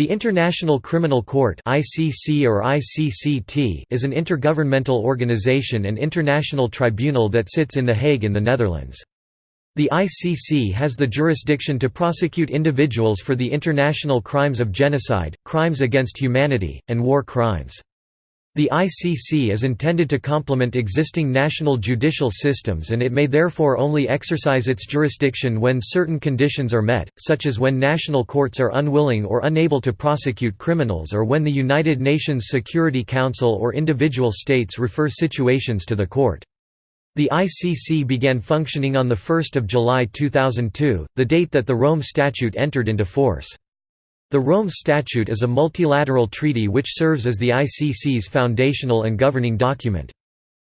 The International Criminal Court (ICC or ICCT) is an intergovernmental organization and international tribunal that sits in The Hague in the Netherlands. The ICC has the jurisdiction to prosecute individuals for the international crimes of genocide, crimes against humanity, and war crimes. The ICC is intended to complement existing national judicial systems and it may therefore only exercise its jurisdiction when certain conditions are met, such as when national courts are unwilling or unable to prosecute criminals or when the United Nations Security Council or individual states refer situations to the court. The ICC began functioning on 1 July 2002, the date that the Rome Statute entered into force. The Rome Statute is a multilateral treaty which serves as the ICC's foundational and governing document.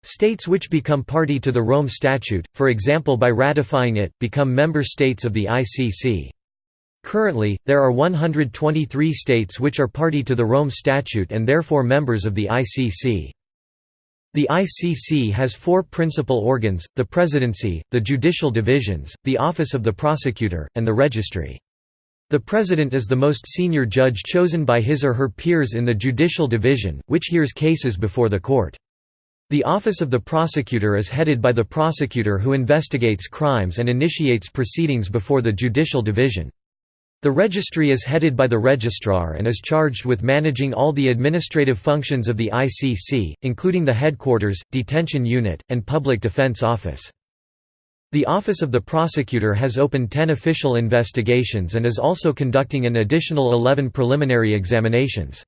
States which become party to the Rome Statute, for example by ratifying it, become member states of the ICC. Currently, there are 123 states which are party to the Rome Statute and therefore members of the ICC. The ICC has four principal organs, the Presidency, the Judicial Divisions, the Office of the Prosecutor, and the Registry. The President is the most senior judge chosen by his or her peers in the Judicial Division, which hears cases before the court. The Office of the Prosecutor is headed by the prosecutor who investigates crimes and initiates proceedings before the Judicial Division. The registry is headed by the registrar and is charged with managing all the administrative functions of the ICC, including the headquarters, detention unit, and public defense office. The Office of the Prosecutor has opened 10 official investigations and is also conducting an additional 11 preliminary examinations.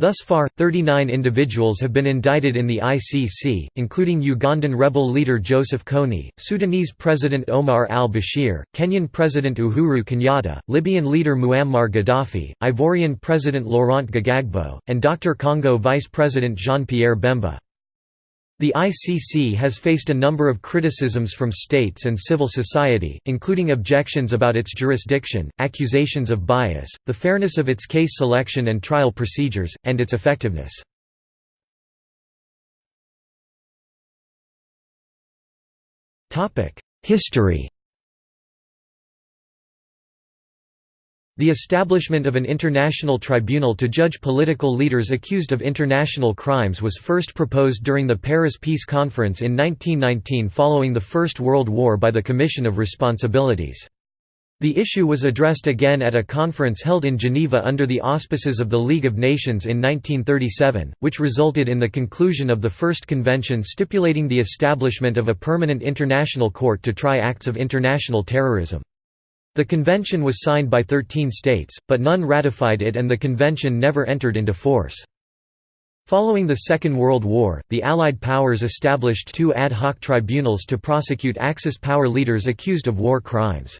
Thus far, 39 individuals have been indicted in the ICC, including Ugandan rebel leader Joseph Kony, Sudanese President Omar al-Bashir, Kenyan President Uhuru Kenyatta, Libyan leader Muammar Gaddafi, Ivorian President Laurent Gbagbo, and Dr. Congo Vice President Jean-Pierre Bemba. The ICC has faced a number of criticisms from states and civil society, including objections about its jurisdiction, accusations of bias, the fairness of its case selection and trial procedures, and its effectiveness. History The establishment of an international tribunal to judge political leaders accused of international crimes was first proposed during the Paris Peace Conference in 1919 following the First World War by the Commission of Responsibilities. The issue was addressed again at a conference held in Geneva under the auspices of the League of Nations in 1937, which resulted in the conclusion of the first convention stipulating the establishment of a permanent international court to try acts of international terrorism. The convention was signed by 13 states, but none ratified it and the convention never entered into force. Following the Second World War, the Allied powers established two ad hoc tribunals to prosecute Axis power leaders accused of war crimes.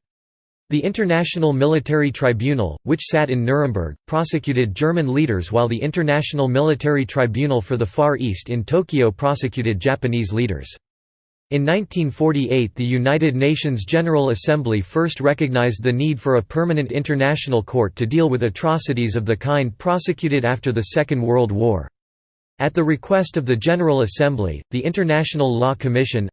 The International Military Tribunal, which sat in Nuremberg, prosecuted German leaders while the International Military Tribunal for the Far East in Tokyo prosecuted Japanese leaders. In 1948 the United Nations General Assembly first recognized the need for a permanent international court to deal with atrocities of the kind prosecuted after the Second World War. At the request of the General Assembly, the International Law Commission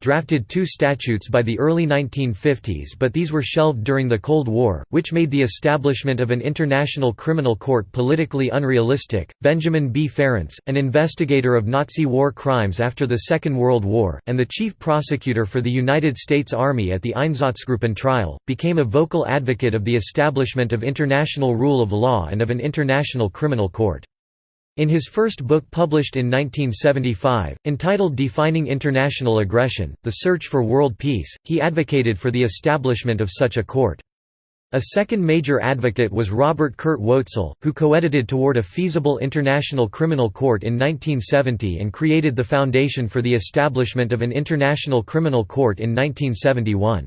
drafted two statutes by the early 1950s but these were shelved during the Cold War, which made the establishment of an international criminal court politically unrealistic. Benjamin B. Ferencz, an investigator of Nazi war crimes after the Second World War, and the chief prosecutor for the United States Army at the Einsatzgruppen trial, became a vocal advocate of the establishment of international rule of law and of an international criminal court. In his first book published in 1975, entitled Defining International Aggression, The Search for World Peace, he advocated for the establishment of such a court. A second major advocate was Robert Kurt Woetzel, who co-edited Toward a Feasible International Criminal Court in 1970 and created the foundation for the establishment of an International Criminal Court in 1971.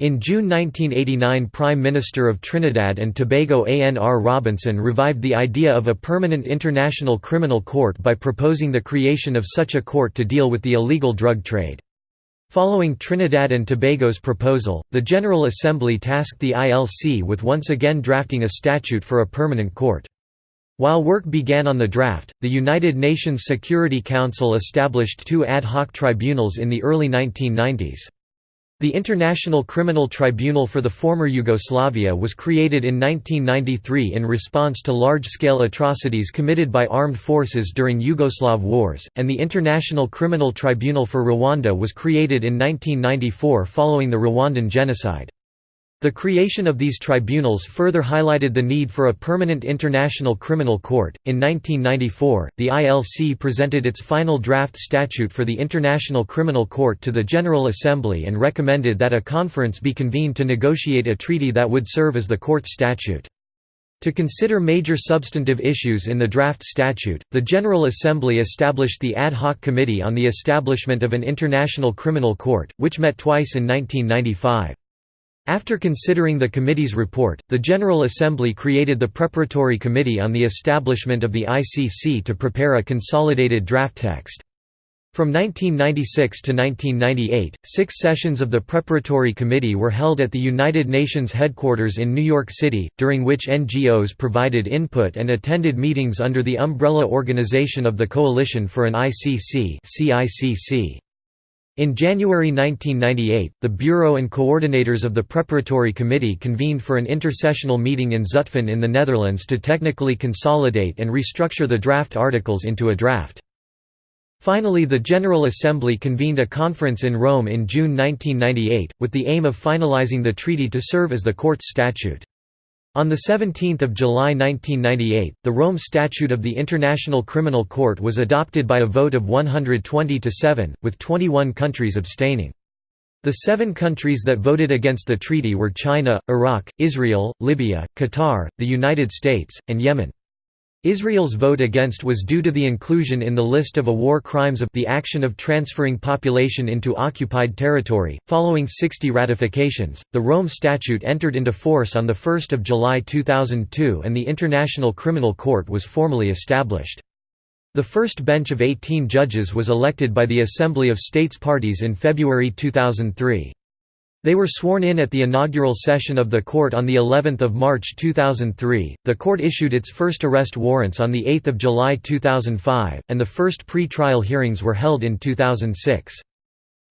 In June 1989 Prime Minister of Trinidad and Tobago ANR Robinson revived the idea of a permanent international criminal court by proposing the creation of such a court to deal with the illegal drug trade. Following Trinidad and Tobago's proposal, the General Assembly tasked the ILC with once again drafting a statute for a permanent court. While work began on the draft, the United Nations Security Council established two ad hoc tribunals in the early 1990s. The International Criminal Tribunal for the former Yugoslavia was created in 1993 in response to large-scale atrocities committed by armed forces during Yugoslav wars, and the International Criminal Tribunal for Rwanda was created in 1994 following the Rwandan genocide. The creation of these tribunals further highlighted the need for a permanent international criminal court. In 1994, the ILC presented its final draft statute for the International Criminal Court to the General Assembly and recommended that a conference be convened to negotiate a treaty that would serve as the court's statute. To consider major substantive issues in the draft statute, the General Assembly established the Ad hoc Committee on the Establishment of an International Criminal Court, which met twice in 1995. After considering the committee's report, the General Assembly created the Preparatory Committee on the Establishment of the ICC to prepare a consolidated draft text. From 1996 to 1998, six sessions of the Preparatory Committee were held at the United Nations headquarters in New York City, during which NGOs provided input and attended meetings under the umbrella organization of the Coalition for an ICC. In January 1998, the Bureau and coordinators of the Preparatory Committee convened for an intersessional meeting in Zutphen in the Netherlands to technically consolidate and restructure the draft articles into a draft. Finally the General Assembly convened a conference in Rome in June 1998, with the aim of finalizing the treaty to serve as the court's statute. On 17 July 1998, the Rome Statute of the International Criminal Court was adopted by a vote of 120 to 7, with 21 countries abstaining. The seven countries that voted against the treaty were China, Iraq, Israel, Libya, Qatar, the United States, and Yemen. Israel's vote against was due to the inclusion in the list of a war crimes of the action of transferring population into occupied territory. Following 60 ratifications, the Rome Statute entered into force on 1 July 2002 and the International Criminal Court was formally established. The first bench of 18 judges was elected by the Assembly of States Parties in February 2003. They were sworn in at the inaugural session of the court on the 11th of March 2003. The court issued its first arrest warrants on the 8th of July 2005, and the first pre-trial hearings were held in 2006.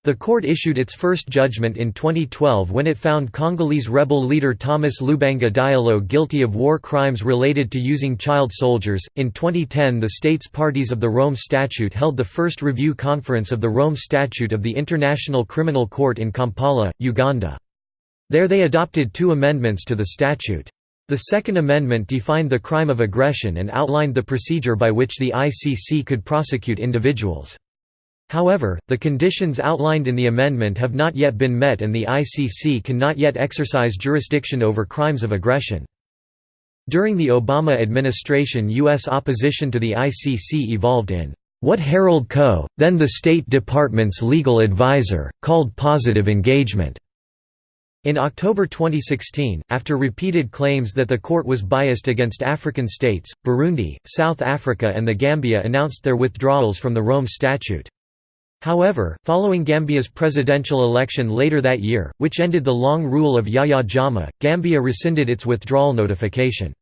The court issued its first judgment in 2012 when it found Congolese rebel leader Thomas Lubanga Diallo guilty of war crimes related to using child soldiers. In 2010, the states parties of the Rome Statute held the first review conference of the Rome Statute of the International Criminal Court in Kampala, Uganda. There they adopted two amendments to the statute. The Second Amendment defined the crime of aggression and outlined the procedure by which the ICC could prosecute individuals. However, the conditions outlined in the amendment have not yet been met and the ICC cannot yet exercise jurisdiction over crimes of aggression. During the Obama administration U.S. opposition to the ICC evolved in what Harold Koh, then the State Department's legal advisor, called positive engagement. In October 2016, after repeated claims that the court was biased against African states, Burundi, South Africa and the Gambia announced their withdrawals from the Rome Statute. However, following Gambia's presidential election later that year, which ended the long rule of Yahya Jammeh, Gambia rescinded its withdrawal notification.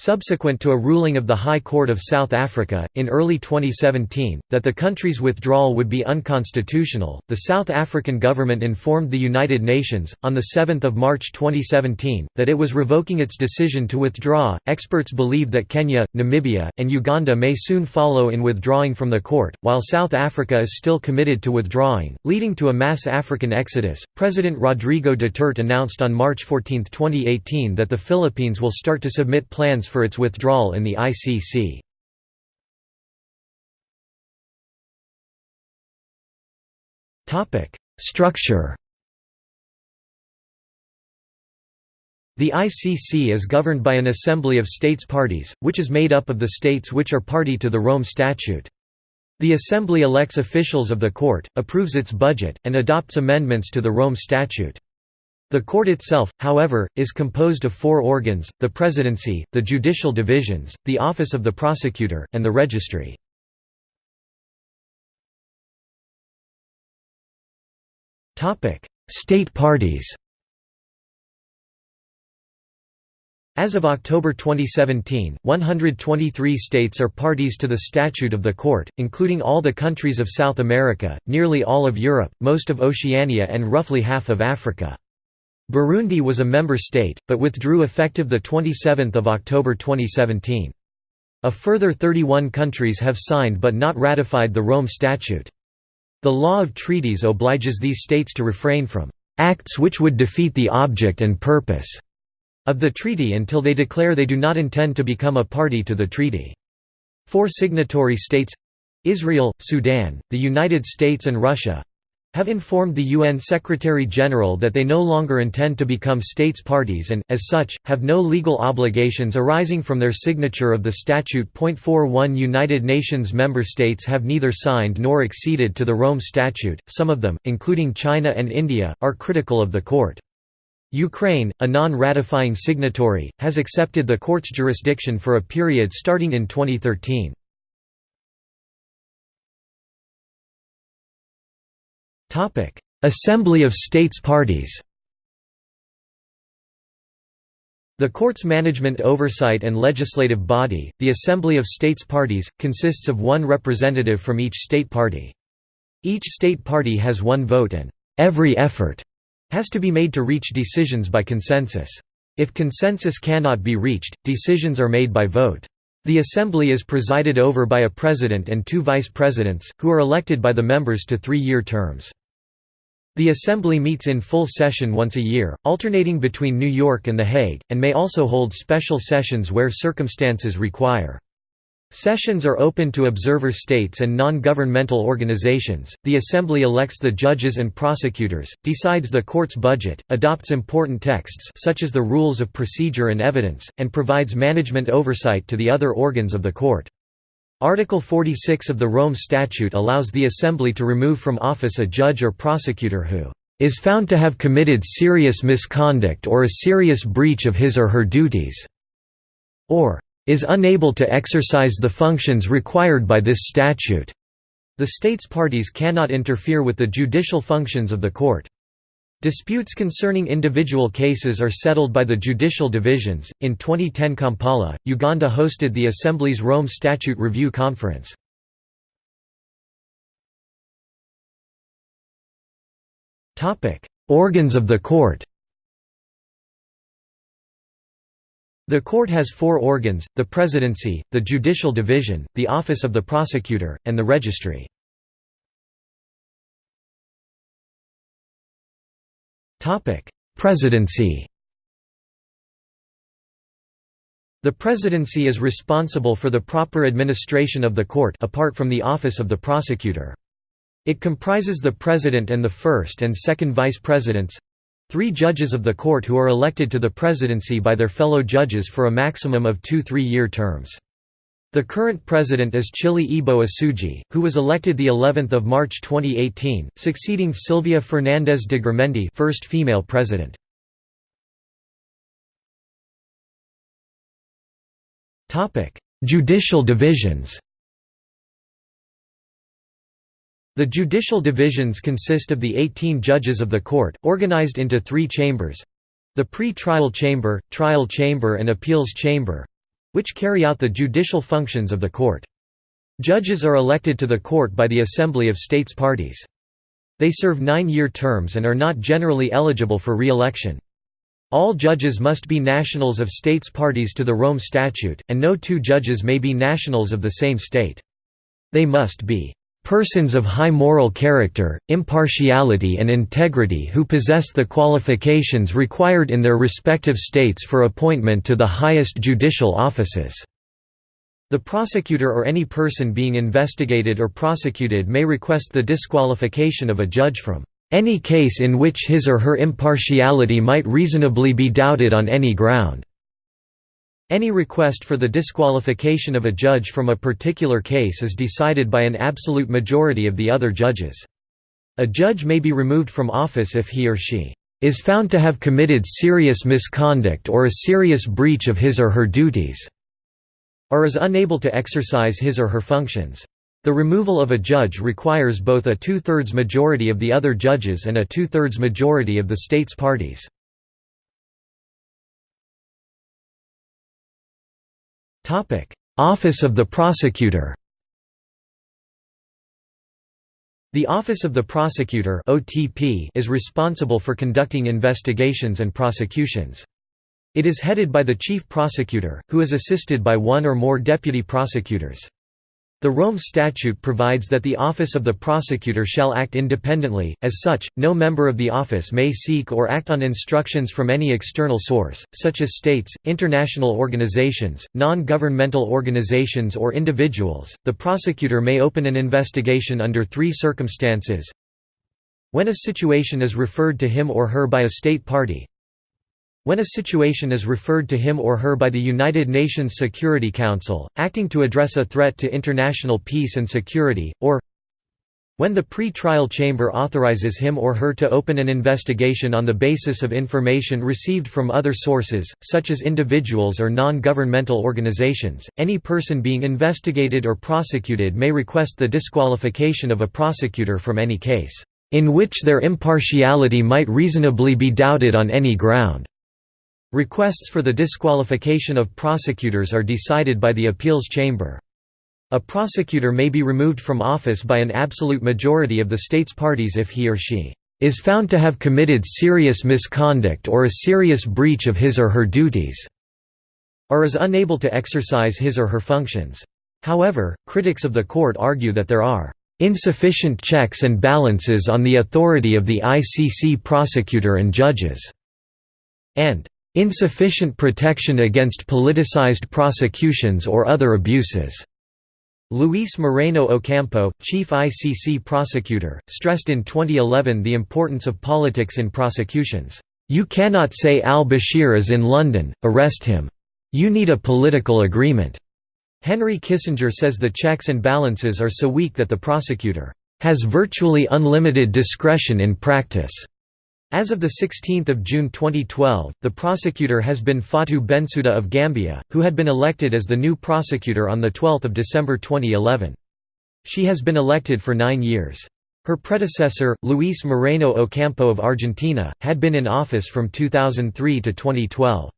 Subsequent to a ruling of the High Court of South Africa, in early 2017, that the country's withdrawal would be unconstitutional, the South African government informed the United Nations, on 7 March 2017, that it was revoking its decision to withdraw. Experts believe that Kenya, Namibia, and Uganda may soon follow in withdrawing from the court, while South Africa is still committed to withdrawing, leading to a mass African exodus. President Rodrigo Duterte announced on March 14, 2018 that the Philippines will start to submit plans for its withdrawal in the ICC. Structure The ICC is governed by an assembly of states parties, which is made up of the states which are party to the Rome Statute. The Assembly elects officials of the court, approves its budget, and adopts amendments to the Rome Statute. The court itself, however, is composed of four organs, the presidency, the judicial divisions, the office of the prosecutor, and the registry. State parties As of October 2017, 123 states are parties to the Statute of the Court, including all the countries of South America, nearly all of Europe, most of Oceania and roughly half of Africa. Burundi was a member state, but withdrew effective 27 October 2017. A further 31 countries have signed but not ratified the Rome Statute. The law of treaties obliges these states to refrain from acts which would defeat the object and purpose of the treaty until they declare they do not intend to become a party to the treaty. Four signatory states—Israel, Sudan, the United States and Russia, have informed the UN Secretary-General that they no longer intend to become states parties and, as such, have no legal obligations arising from their signature of the statute. 41 United Nations member states have neither signed nor acceded to the Rome Statute, some of them, including China and India, are critical of the court. Ukraine, a non-ratifying signatory, has accepted the court's jurisdiction for a period starting in 2013. Assembly of States Parties The court's management oversight and legislative body, the Assembly of States Parties, consists of one representative from each state party. Each state party has one vote and every effort has to be made to reach decisions by consensus. If consensus cannot be reached, decisions are made by vote. The assembly is presided over by a president and two vice presidents, who are elected by the members to three-year terms. The assembly meets in full session once a year, alternating between New York and The Hague, and may also hold special sessions where circumstances require. Sessions are open to observer states and non-governmental organizations. The Assembly elects the judges and prosecutors, decides the court's budget, adopts important texts such as the rules of procedure and evidence, and provides management oversight to the other organs of the court. Article 46 of the Rome Statute allows the Assembly to remove from office a judge or prosecutor who is found to have committed serious misconduct or a serious breach of his or her duties, or is unable to exercise the functions required by this statute. The state's parties cannot interfere with the judicial functions of the court. Disputes concerning individual cases are settled by the judicial divisions. In 2010, Kampala, Uganda hosted the Assembly's Rome Statute Review Conference. Topic: Organs of the court. The court has four organs, the presidency, the judicial division, the office of the prosecutor, and the registry. Presidency The presidency is responsible for the proper administration of the court apart from the office of the prosecutor. It comprises the president and the first and second vice presidents, Three judges of the court who are elected to the presidency by their fellow judges for a maximum of two three-year terms. The current president is Chile Eboe-Osuji, who was elected the 11th of March 2018, succeeding Silvia Fernandez de Gurmendi, first female president. Topic: Judicial divisions. The judicial divisions consist of the 18 judges of the court, organized into three chambers—the pre-trial chamber, trial chamber and appeals chamber—which carry out the judicial functions of the court. Judges are elected to the court by the Assembly of States Parties. They serve nine-year terms and are not generally eligible for re-election. All judges must be nationals of states parties to the Rome Statute, and no two judges may be nationals of the same state. They must be persons of high moral character, impartiality and integrity who possess the qualifications required in their respective states for appointment to the highest judicial offices." The prosecutor or any person being investigated or prosecuted may request the disqualification of a judge from any case in which his or her impartiality might reasonably be doubted on any ground." Any request for the disqualification of a judge from a particular case is decided by an absolute majority of the other judges. A judge may be removed from office if he or she is found to have committed serious misconduct or a serious breach of his or her duties, or is unable to exercise his or her functions. The removal of a judge requires both a two-thirds majority of the other judges and a two-thirds majority of the state's parties. Office of the Prosecutor The Office of the Prosecutor is responsible for conducting investigations and prosecutions. It is headed by the Chief Prosecutor, who is assisted by one or more deputy prosecutors. The Rome Statute provides that the office of the prosecutor shall act independently, as such, no member of the office may seek or act on instructions from any external source, such as states, international organizations, non-governmental organizations or individuals. The prosecutor may open an investigation under three circumstances. When a situation is referred to him or her by a state party, when a situation is referred to him or her by the United Nations Security Council, acting to address a threat to international peace and security, or when the pre-trial chamber authorizes him or her to open an investigation on the basis of information received from other sources, such as individuals or non-governmental organizations, any person being investigated or prosecuted may request the disqualification of a prosecutor from any case, "...in which their impartiality might reasonably be doubted on any ground." Requests for the disqualification of prosecutors are decided by the appeals chamber. A prosecutor may be removed from office by an absolute majority of the state's parties if he or she is found to have committed serious misconduct or a serious breach of his or her duties, or is unable to exercise his or her functions. However, critics of the court argue that there are insufficient checks and balances on the authority of the ICC prosecutor and judges, and insufficient protection against politicized prosecutions or other abuses. Luis Moreno Ocampo, chief ICC prosecutor, stressed in 2011 the importance of politics in prosecutions. You cannot say al-Bashir is in London, arrest him. You need a political agreement. Henry Kissinger says the checks and balances are so weak that the prosecutor has virtually unlimited discretion in practice. As of 16 June 2012, the prosecutor has been Fatou Bensouda of Gambia, who had been elected as the new prosecutor on 12 December 2011. She has been elected for nine years. Her predecessor, Luis Moreno Ocampo of Argentina, had been in office from 2003 to 2012.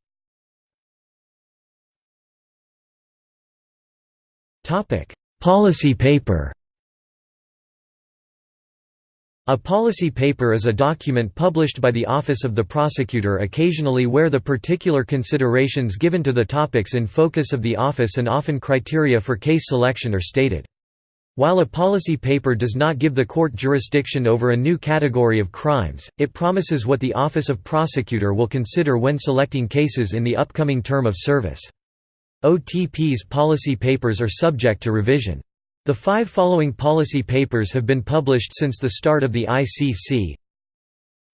Policy paper a policy paper is a document published by the Office of the Prosecutor occasionally where the particular considerations given to the topics in focus of the office and often criteria for case selection are stated. While a policy paper does not give the court jurisdiction over a new category of crimes, it promises what the Office of Prosecutor will consider when selecting cases in the upcoming term of service. OTP's policy papers are subject to revision. The five following policy papers have been published since the start of the ICC.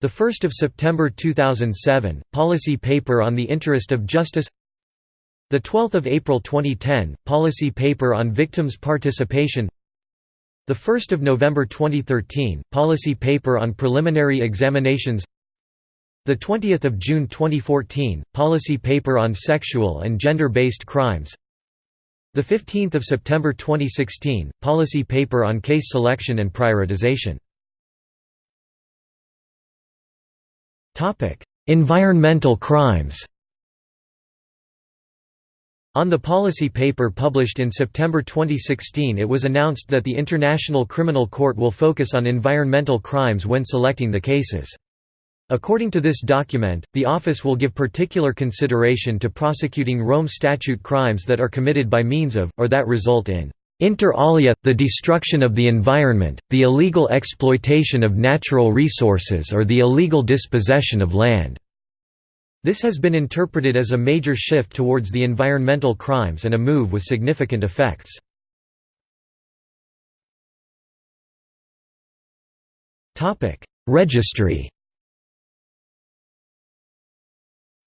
The 1st of September 2007, policy paper on the interest of justice. The 12th of April 2010, policy paper on victims' participation. The 1st of November 2013, policy paper on preliminary examinations. The 20th of June 2014, policy paper on sexual and gender-based crimes. The 15th of September 2016, policy paper on case selection and prioritization. Topic: Environmental crimes. On the policy paper published in September 2016 it was announced that the International Criminal Court will focus on environmental crimes when selecting the cases. According to this document, the office will give particular consideration to prosecuting Rome Statute crimes that are committed by means of, or that result in Inter alia, the destruction of the environment, the illegal exploitation of natural resources or the illegal dispossession of land." This has been interpreted as a major shift towards the environmental crimes and a move with significant effects. Registry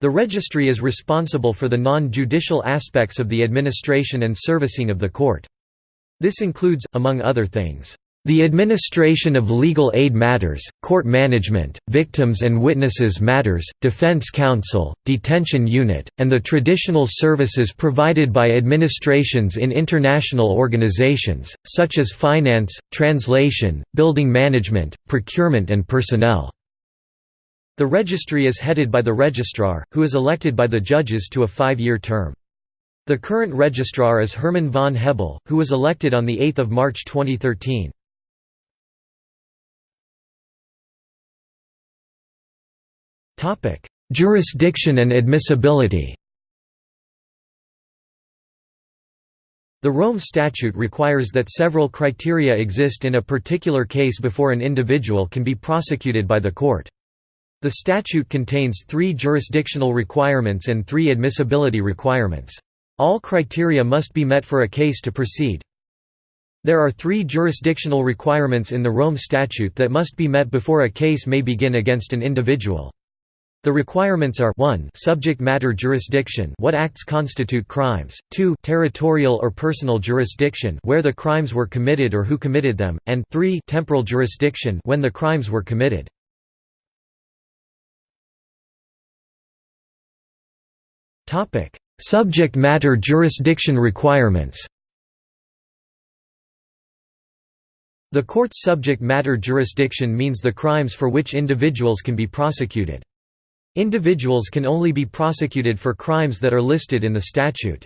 The registry is responsible for the non-judicial aspects of the administration and servicing of the court. This includes, among other things, the administration of legal aid matters, court management, victims and witnesses matters, defense counsel, detention unit, and the traditional services provided by administrations in international organizations, such as finance, translation, building management, procurement and personnel. The registry is headed by the registrar, who is elected by the judges to a five-year term. The current registrar is Herman von Hebel, who was elected on 8 March 2013. Jurisdiction and admissibility The Rome Statute requires that several criteria exist in a particular case before an individual can be prosecuted by the court. The statute contains three jurisdictional requirements and three admissibility requirements. All criteria must be met for a case to proceed. There are three jurisdictional requirements in the Rome Statute that must be met before a case may begin against an individual. The requirements are 1 subject matter jurisdiction what acts constitute crimes, 2 territorial or personal jurisdiction where the crimes were committed or who committed them, and 3 temporal jurisdiction when the crimes were committed. Subject matter jurisdiction requirements The court's subject matter jurisdiction means the crimes for which individuals can be prosecuted. Individuals can only be prosecuted for crimes that are listed in the statute.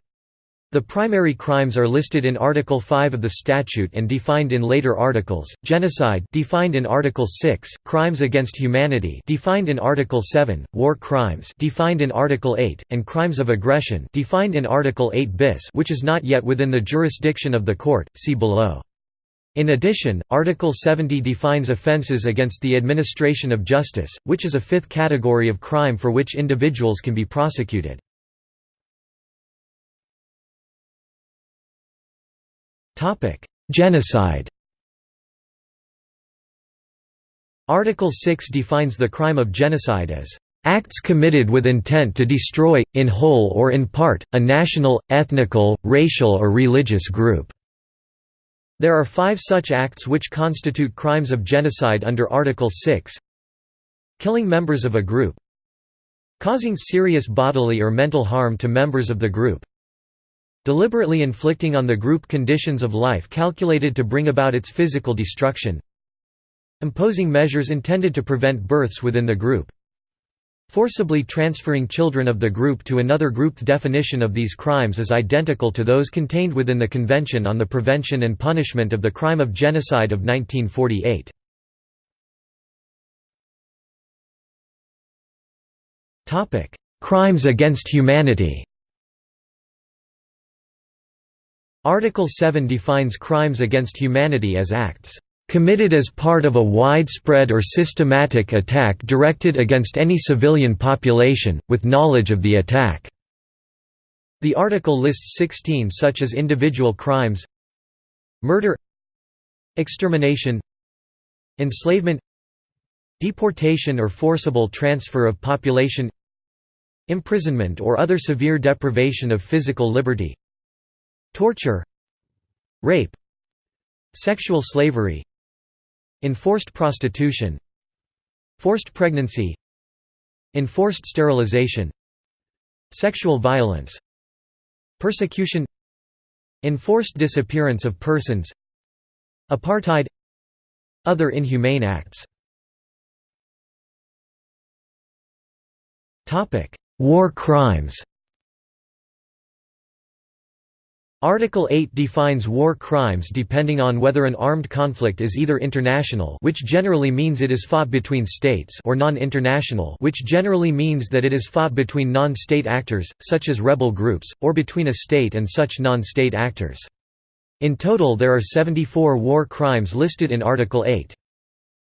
The primary crimes are listed in Article 5 of the statute and defined in later articles. Genocide defined in Article 6, crimes against humanity defined in Article 7, war crimes defined in Article 8, and crimes of aggression defined in Article 8 bis, which is not yet within the jurisdiction of the court. See below. In addition, Article 70 defines offences against the administration of justice, which is a fifth category of crime for which individuals can be prosecuted. Genocide Article 6 defines the crime of genocide as acts committed with intent to destroy, in whole or in part, a national, ethnical, racial or religious group." There are five such acts which constitute crimes of genocide under Article 6 Killing members of a group. Causing serious bodily or mental harm to members of the group Deliberately inflicting on the group conditions of life calculated to bring about its physical destruction. Imposing measures intended to prevent births within the group. Forcibly transferring children of the group to another group. The definition of these crimes is identical to those contained within the Convention on the Prevention and Punishment of the Crime of Genocide of 1948. topic Crimes against humanity Article 7 defines crimes against humanity as acts committed as part of a widespread or systematic attack directed against any civilian population, with knowledge of the attack." The article lists 16 such as individual crimes Murder Extermination Enslavement Deportation or forcible transfer of population Imprisonment or other severe deprivation of physical liberty Torture Rape Sexual slavery Enforced prostitution Forced pregnancy Enforced sterilization Sexual violence Persecution Enforced disappearance of persons Apartheid Other inhumane acts. Topic War crimes Article 8 defines war crimes depending on whether an armed conflict is either international which generally means it is fought between states or non-international which generally means that it is fought between non-state actors, such as rebel groups, or between a state and such non-state actors. In total there are 74 war crimes listed in Article 8.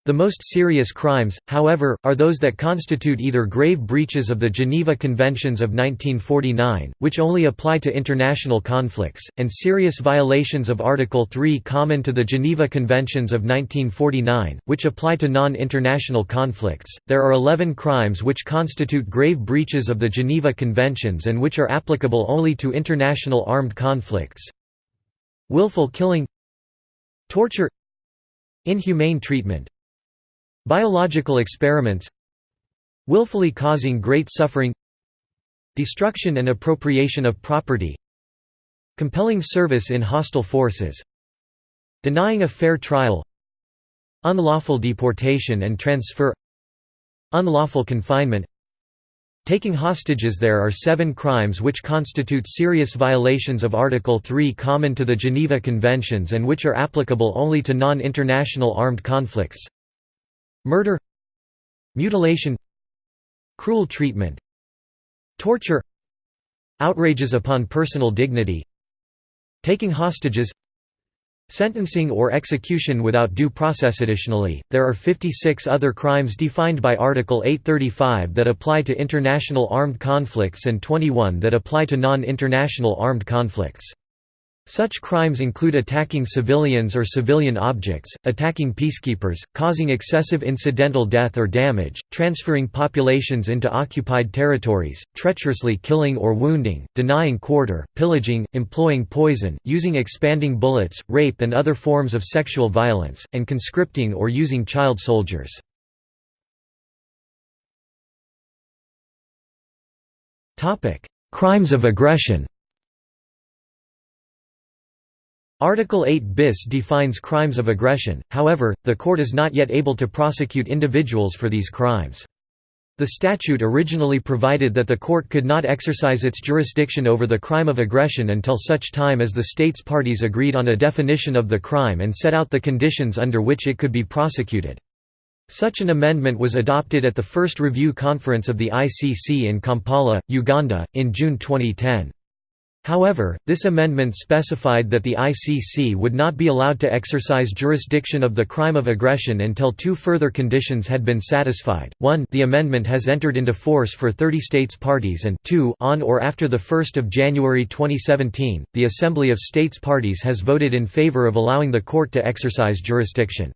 The most serious crimes, however, are those that constitute either grave breaches of the Geneva Conventions of 1949, which only apply to international conflicts, and serious violations of Article 3 common to the Geneva Conventions of 1949, which apply to non-international conflicts. There are 11 crimes which constitute grave breaches of the Geneva Conventions and which are applicable only to international armed conflicts. Willful killing Torture Inhumane treatment Biological experiments Willfully causing great suffering Destruction and appropriation of property Compelling service in hostile forces Denying a fair trial Unlawful deportation and transfer Unlawful confinement Taking hostages There are seven crimes which constitute serious violations of Article 3 common to the Geneva Conventions and which are applicable only to non-international armed conflicts. Murder Mutilation Cruel treatment Torture Outrages upon personal dignity Taking hostages Sentencing or execution without due process. Additionally, there are 56 other crimes defined by Article 835 that apply to international armed conflicts and 21 that apply to non-international armed conflicts. Such crimes include attacking civilians or civilian objects, attacking peacekeepers, causing excessive incidental death or damage, transferring populations into occupied territories, treacherously killing or wounding, denying quarter, pillaging, employing poison, using expanding bullets, rape and other forms of sexual violence, and conscripting or using child soldiers. Crimes of aggression Article 8 bis defines crimes of aggression, however, the court is not yet able to prosecute individuals for these crimes. The statute originally provided that the court could not exercise its jurisdiction over the crime of aggression until such time as the states parties agreed on a definition of the crime and set out the conditions under which it could be prosecuted. Such an amendment was adopted at the first review conference of the ICC in Kampala, Uganda, in June 2010. However, this amendment specified that the ICC would not be allowed to exercise jurisdiction of the crime of aggression until two further conditions had been satisfied. 1 The amendment has entered into force for 30 states parties and 2 on or after 1 January 2017, the Assembly of States Parties has voted in favor of allowing the court to exercise jurisdiction.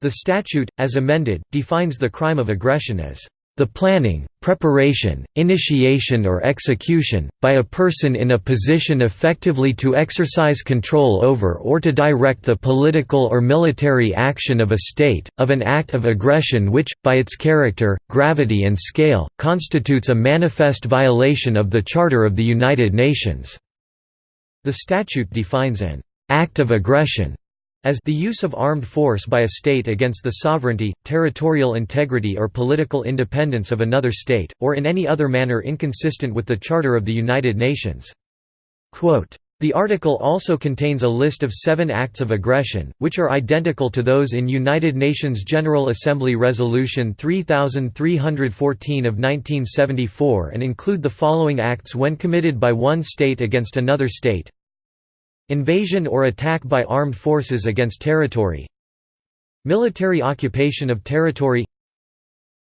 The statute, as amended, defines the crime of aggression as the planning, preparation, initiation or execution, by a person in a position effectively to exercise control over or to direct the political or military action of a state, of an act of aggression which, by its character, gravity and scale, constitutes a manifest violation of the Charter of the United Nations." The statute defines an «act of aggression» as the use of armed force by a state against the sovereignty, territorial integrity or political independence of another state, or in any other manner inconsistent with the Charter of the United Nations. Quote, the article also contains a list of seven acts of aggression, which are identical to those in United Nations General Assembly Resolution 3314 of 1974 and include the following acts when committed by one state against another state Invasion or attack by armed forces against territory Military occupation of territory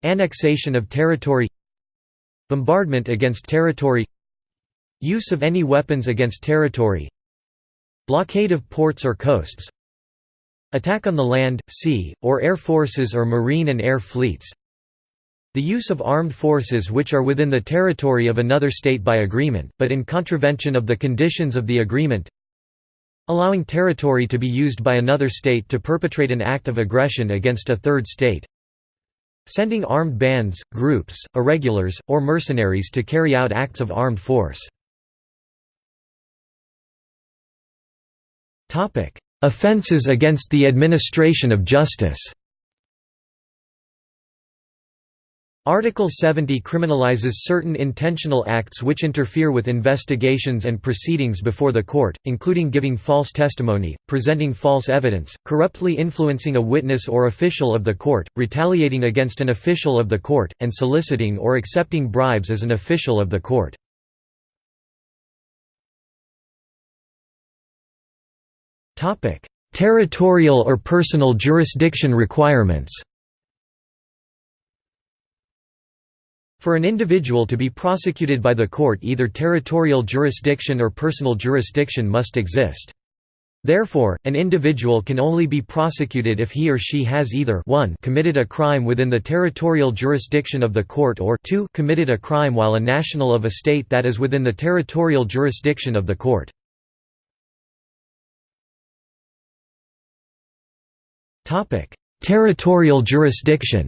Annexation of territory Bombardment against territory Use of any weapons against territory Blockade of ports or coasts Attack on the land, sea, or air forces or marine and air fleets the use of armed forces which are within the territory of another state by agreement, but in contravention of the conditions of the agreement allowing territory to be used by another state to perpetrate an act of aggression against a third state. Sending armed bands, groups, irregulars, or mercenaries to carry out acts of armed force. Offenses against the administration of justice Article 70 criminalizes certain intentional acts which interfere with investigations and proceedings before the court, including giving false testimony, presenting false evidence, corruptly influencing a witness or official of the court, retaliating against an official of the court, and soliciting or accepting bribes as an official of the court. Territorial or personal jurisdiction requirements For an individual to be prosecuted by the court either territorial jurisdiction or personal jurisdiction must exist. Therefore, an individual can only be prosecuted if he or she has either 1 committed a crime within the territorial jurisdiction of the court or 2 committed a crime while a national of a state that is within the territorial jurisdiction of the court. Territorial jurisdiction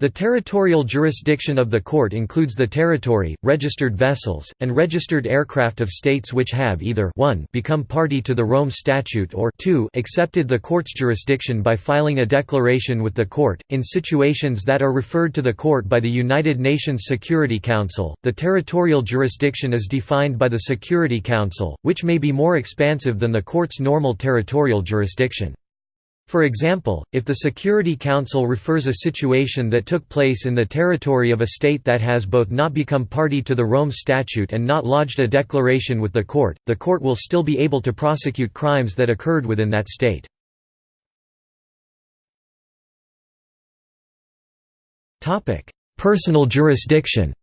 The territorial jurisdiction of the court includes the territory, registered vessels, and registered aircraft of states which have either 1 become party to the Rome Statute or 2 accepted the court's jurisdiction by filing a declaration with the court. In situations that are referred to the court by the United Nations Security Council, the territorial jurisdiction is defined by the Security Council, which may be more expansive than the court's normal territorial jurisdiction. For example, if the Security Council refers a situation that took place in the territory of a state that has both not become party to the Rome Statute and not lodged a declaration with the court, the court will still be able to prosecute crimes that occurred within that state. Personal jurisdiction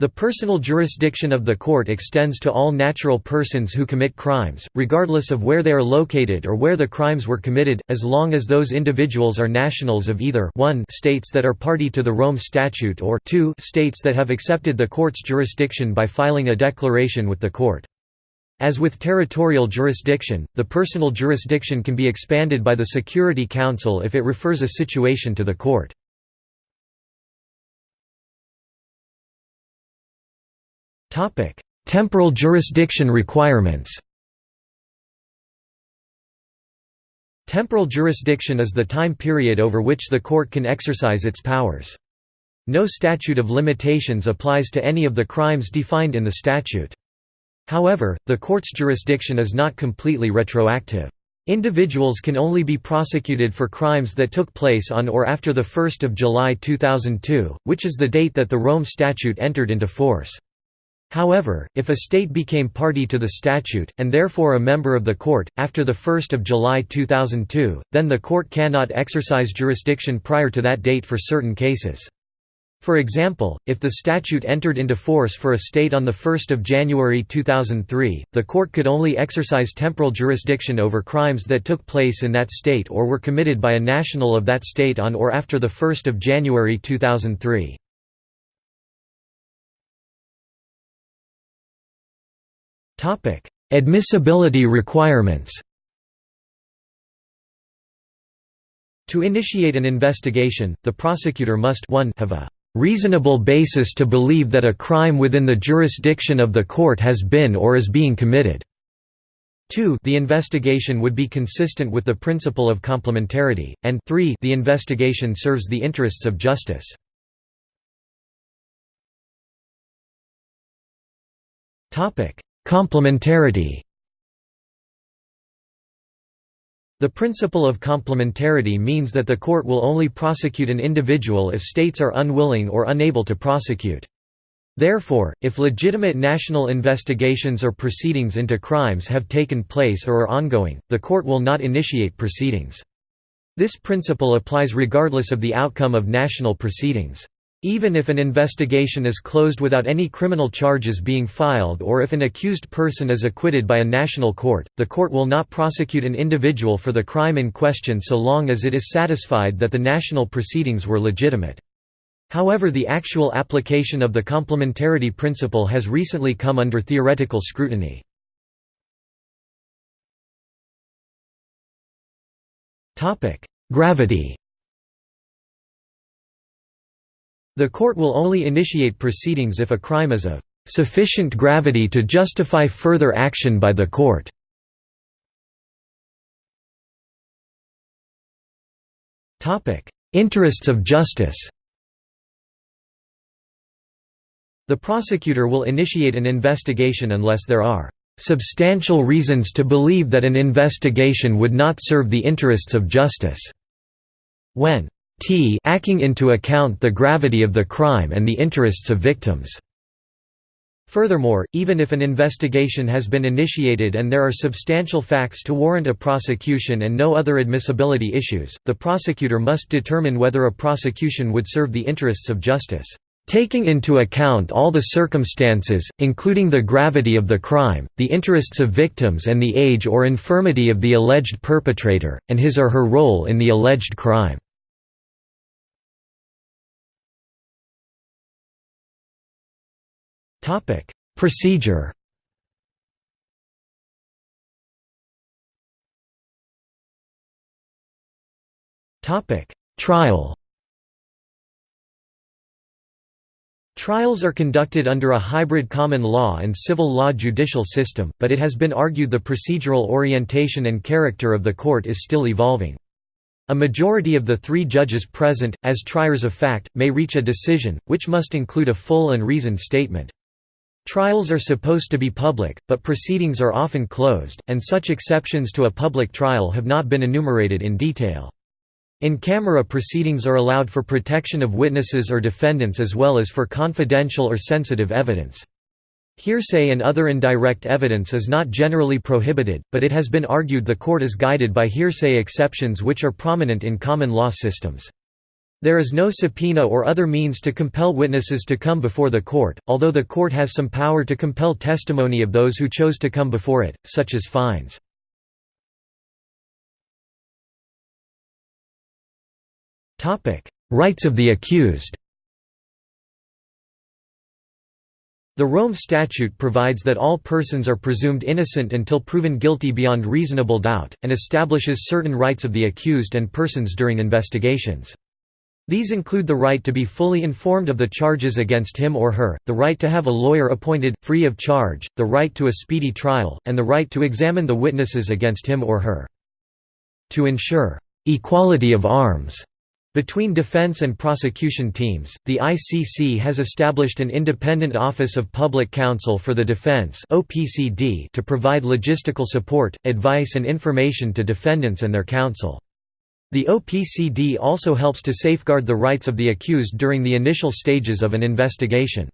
The personal jurisdiction of the court extends to all natural persons who commit crimes, regardless of where they are located or where the crimes were committed, as long as those individuals are nationals of either 1 states that are party to the Rome Statute or 2 states that have accepted the court's jurisdiction by filing a declaration with the court. As with territorial jurisdiction, the personal jurisdiction can be expanded by the Security Council if it refers a situation to the court. Topic: Temporal jurisdiction requirements. Temporal jurisdiction is the time period over which the court can exercise its powers. No statute of limitations applies to any of the crimes defined in the statute. However, the court's jurisdiction is not completely retroactive. Individuals can only be prosecuted for crimes that took place on or after 1 July 2002, which is the date that the Rome Statute entered into force. However, if a state became party to the statute, and therefore a member of the court, after 1 July 2002, then the court cannot exercise jurisdiction prior to that date for certain cases. For example, if the statute entered into force for a state on 1 January 2003, the court could only exercise temporal jurisdiction over crimes that took place in that state or were committed by a national of that state on or after 1 January 2003. Topic: Admissibility requirements. To initiate an investigation, the prosecutor must 1 have a reasonable basis to believe that a crime within the jurisdiction of the court has been or is being committed. 2 the investigation would be consistent with the principle of complementarity, and 3 the investigation serves the interests of justice. Topic: Complementarity The principle of complementarity means that the court will only prosecute an individual if states are unwilling or unable to prosecute. Therefore, if legitimate national investigations or proceedings into crimes have taken place or are ongoing, the court will not initiate proceedings. This principle applies regardless of the outcome of national proceedings. Even if an investigation is closed without any criminal charges being filed or if an accused person is acquitted by a national court, the court will not prosecute an individual for the crime in question so long as it is satisfied that the national proceedings were legitimate. However the actual application of the complementarity principle has recently come under theoretical scrutiny. Gravity The court will only initiate proceedings if a crime is of sufficient gravity to justify further action by the court. Interests of justice The prosecutor will initiate an investigation unless there are "...substantial reasons to believe that an investigation would not serve the interests of justice." When t acting into account the gravity of the crime and the interests of victims. Furthermore, even if an investigation has been initiated and there are substantial facts to warrant a prosecution and no other admissibility issues, the prosecutor must determine whether a prosecution would serve the interests of justice. Taking into account all the circumstances, including the gravity of the crime, the interests of victims and the age or infirmity of the alleged perpetrator, and his or her role in the alleged crime. Topic: Procedure. Topic: Trial Trials are conducted under a hybrid common law and civil law judicial system, but it has been argued the procedural orientation and character of the court is still evolving. A majority of the three judges present, as triers of fact, may reach a decision, which must include a full and reasoned statement. Trials are supposed to be public, but proceedings are often closed, and such exceptions to a public trial have not been enumerated in detail. In-camera proceedings are allowed for protection of witnesses or defendants as well as for confidential or sensitive evidence. Hearsay and other indirect evidence is not generally prohibited, but it has been argued the court is guided by hearsay exceptions which are prominent in common law systems. There is no subpoena or other means to compel witnesses to come before the court, although the court has some power to compel testimony of those who chose to come before it, such as fines. Rights of the accused The Rome Statute provides that all persons are presumed innocent until proven guilty beyond reasonable doubt, and establishes certain rights of the accused and persons during investigations. These include the right to be fully informed of the charges against him or her, the right to have a lawyer appointed, free of charge, the right to a speedy trial, and the right to examine the witnesses against him or her. To ensure «equality of arms» Between defense and prosecution teams, the ICC has established an independent Office of Public Counsel for the Defense to provide logistical support, advice and information to defendants and their counsel. The OPCD also helps to safeguard the rights of the accused during the initial stages of an investigation.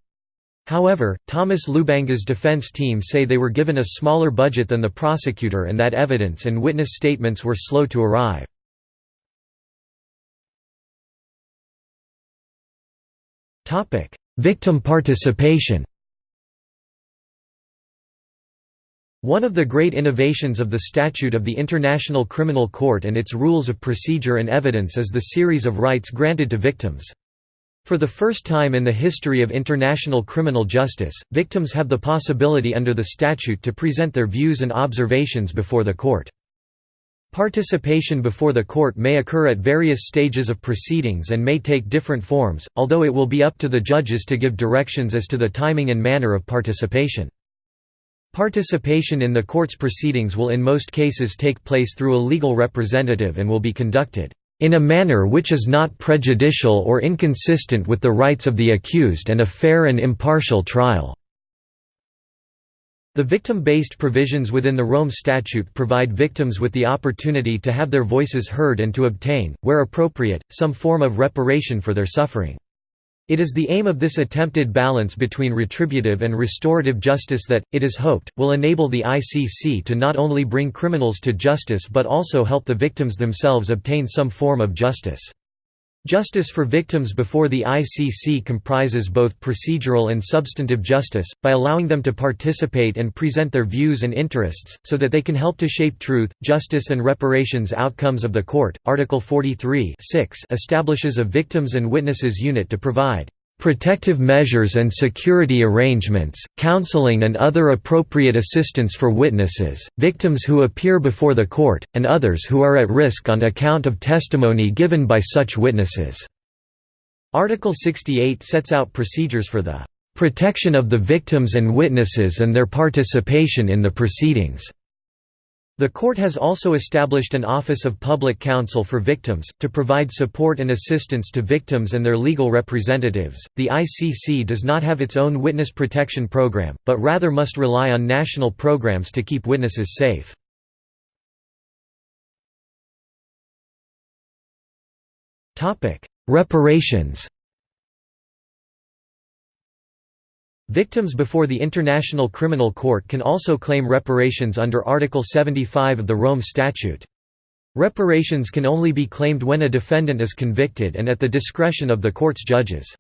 However, Thomas Lubanga's defense team say they were given a smaller budget than the prosecutor and that evidence and witness statements were slow to arrive. Victim participation. One of the great innovations of the Statute of the International Criminal Court and its rules of procedure and evidence is the series of rights granted to victims. For the first time in the history of international criminal justice, victims have the possibility under the statute to present their views and observations before the court. Participation before the court may occur at various stages of proceedings and may take different forms, although it will be up to the judges to give directions as to the timing and manner of participation. Participation in the court's proceedings will in most cases take place through a legal representative and will be conducted in a manner which is not prejudicial or inconsistent with the rights of the accused and a fair and impartial trial." The victim-based provisions within the Rome Statute provide victims with the opportunity to have their voices heard and to obtain, where appropriate, some form of reparation for their suffering. It is the aim of this attempted balance between retributive and restorative justice that, it is hoped, will enable the ICC to not only bring criminals to justice but also help the victims themselves obtain some form of justice. Justice for victims before the ICC comprises both procedural and substantive justice, by allowing them to participate and present their views and interests, so that they can help to shape truth, justice and reparations outcomes of the court. Article 43 establishes a Victims and Witnesses Unit to provide protective measures and security arrangements, counseling and other appropriate assistance for witnesses, victims who appear before the court, and others who are at risk on account of testimony given by such witnesses." Article 68 sets out procedures for the "...protection of the victims and witnesses and their participation in the proceedings." The court has also established an Office of Public Counsel for Victims, to provide support and assistance to victims and their legal representatives. The ICC does not have its own witness protection program, but rather must rely on national programs to keep witnesses safe. Reparations Victims before the International Criminal Court can also claim reparations under Article 75 of the Rome Statute. Reparations can only be claimed when a defendant is convicted and at the discretion of the court's judges.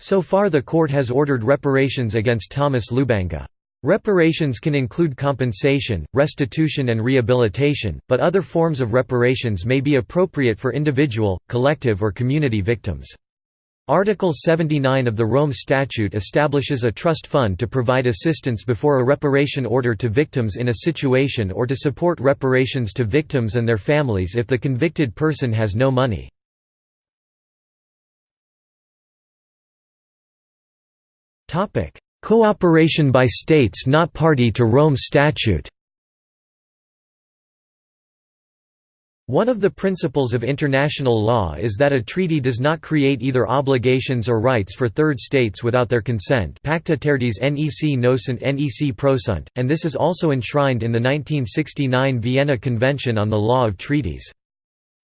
So far the court has ordered reparations against Thomas Lubanga. Reparations can include compensation, restitution and rehabilitation, but other forms of reparations may be appropriate for individual, collective or community victims. Article 79 of the Rome Statute establishes a trust fund to provide assistance before a reparation order to victims in a situation or to support reparations to victims and their families if the convicted person has no money. Cooperation by states not party to Rome Statute One of the principles of international law is that a treaty does not create either obligations or rights for third states without their consent pacta tertiis nec nocent nec prosunt, and this is also enshrined in the 1969 Vienna Convention on the Law of Treaties.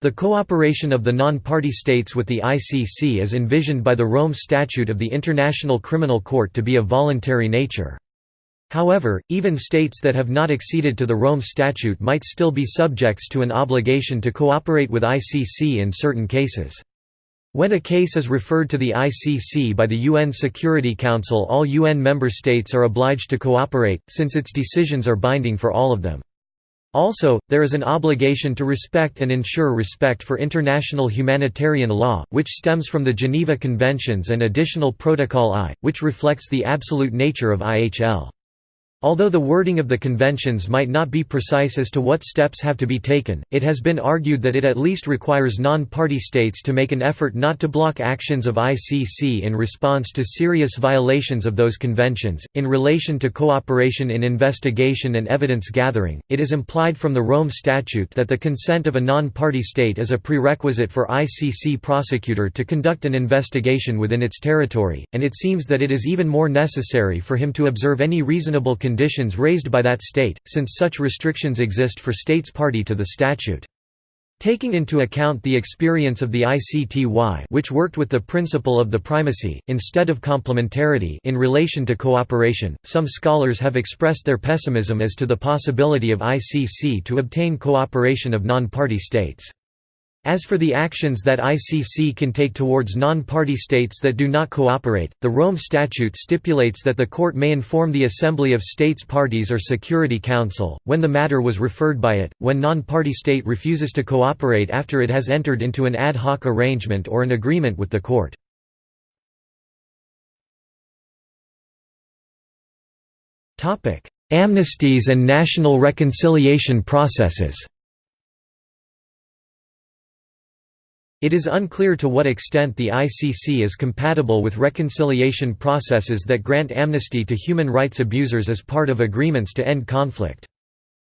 The cooperation of the non-party states with the ICC is envisioned by the Rome Statute of the International Criminal Court to be of voluntary nature. However, even states that have not acceded to the Rome Statute might still be subjects to an obligation to cooperate with ICC in certain cases. When a case is referred to the ICC by the UN Security Council all UN member states are obliged to cooperate, since its decisions are binding for all of them. Also, there is an obligation to respect and ensure respect for international humanitarian law, which stems from the Geneva Conventions and Additional Protocol I, which reflects the absolute nature of IHL. Although the wording of the conventions might not be precise as to what steps have to be taken, it has been argued that it at least requires non-party states to make an effort not to block actions of ICC in response to serious violations of those conventions. In relation to cooperation in investigation and evidence gathering, it is implied from the Rome Statute that the consent of a non-party state is a prerequisite for ICC prosecutor to conduct an investigation within its territory, and it seems that it is even more necessary for him to observe any reasonable conditions raised by that state, since such restrictions exist for states party to the statute. Taking into account the experience of the ICTY which worked with the principle of the primacy, instead of complementarity in relation to cooperation, some scholars have expressed their pessimism as to the possibility of ICC to obtain cooperation of non-party states. As for the actions that ICC can take towards non-party states that do not cooperate, the Rome Statute stipulates that the court may inform the Assembly of States Parties or Security Council, when the matter was referred by it, when non-party state refuses to cooperate after it has entered into an ad hoc arrangement or an agreement with the court. Amnesties and national reconciliation processes It is unclear to what extent the ICC is compatible with reconciliation processes that grant amnesty to human rights abusers as part of agreements to end conflict.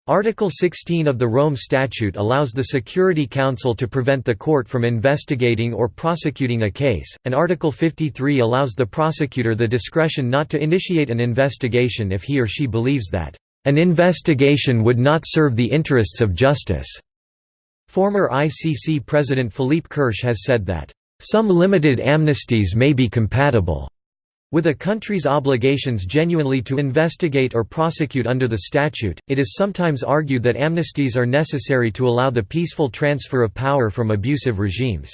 Article 16 of the Rome Statute allows the Security Council to prevent the court from investigating or prosecuting a case, and Article 53 allows the prosecutor the discretion not to initiate an investigation if he or she believes that, "...an investigation would not serve the interests of justice." Former ICC President Philippe Kirsch has said that, "...some limited amnesties may be compatible." With a country's obligations genuinely to investigate or prosecute under the statute, it is sometimes argued that amnesties are necessary to allow the peaceful transfer of power from abusive regimes.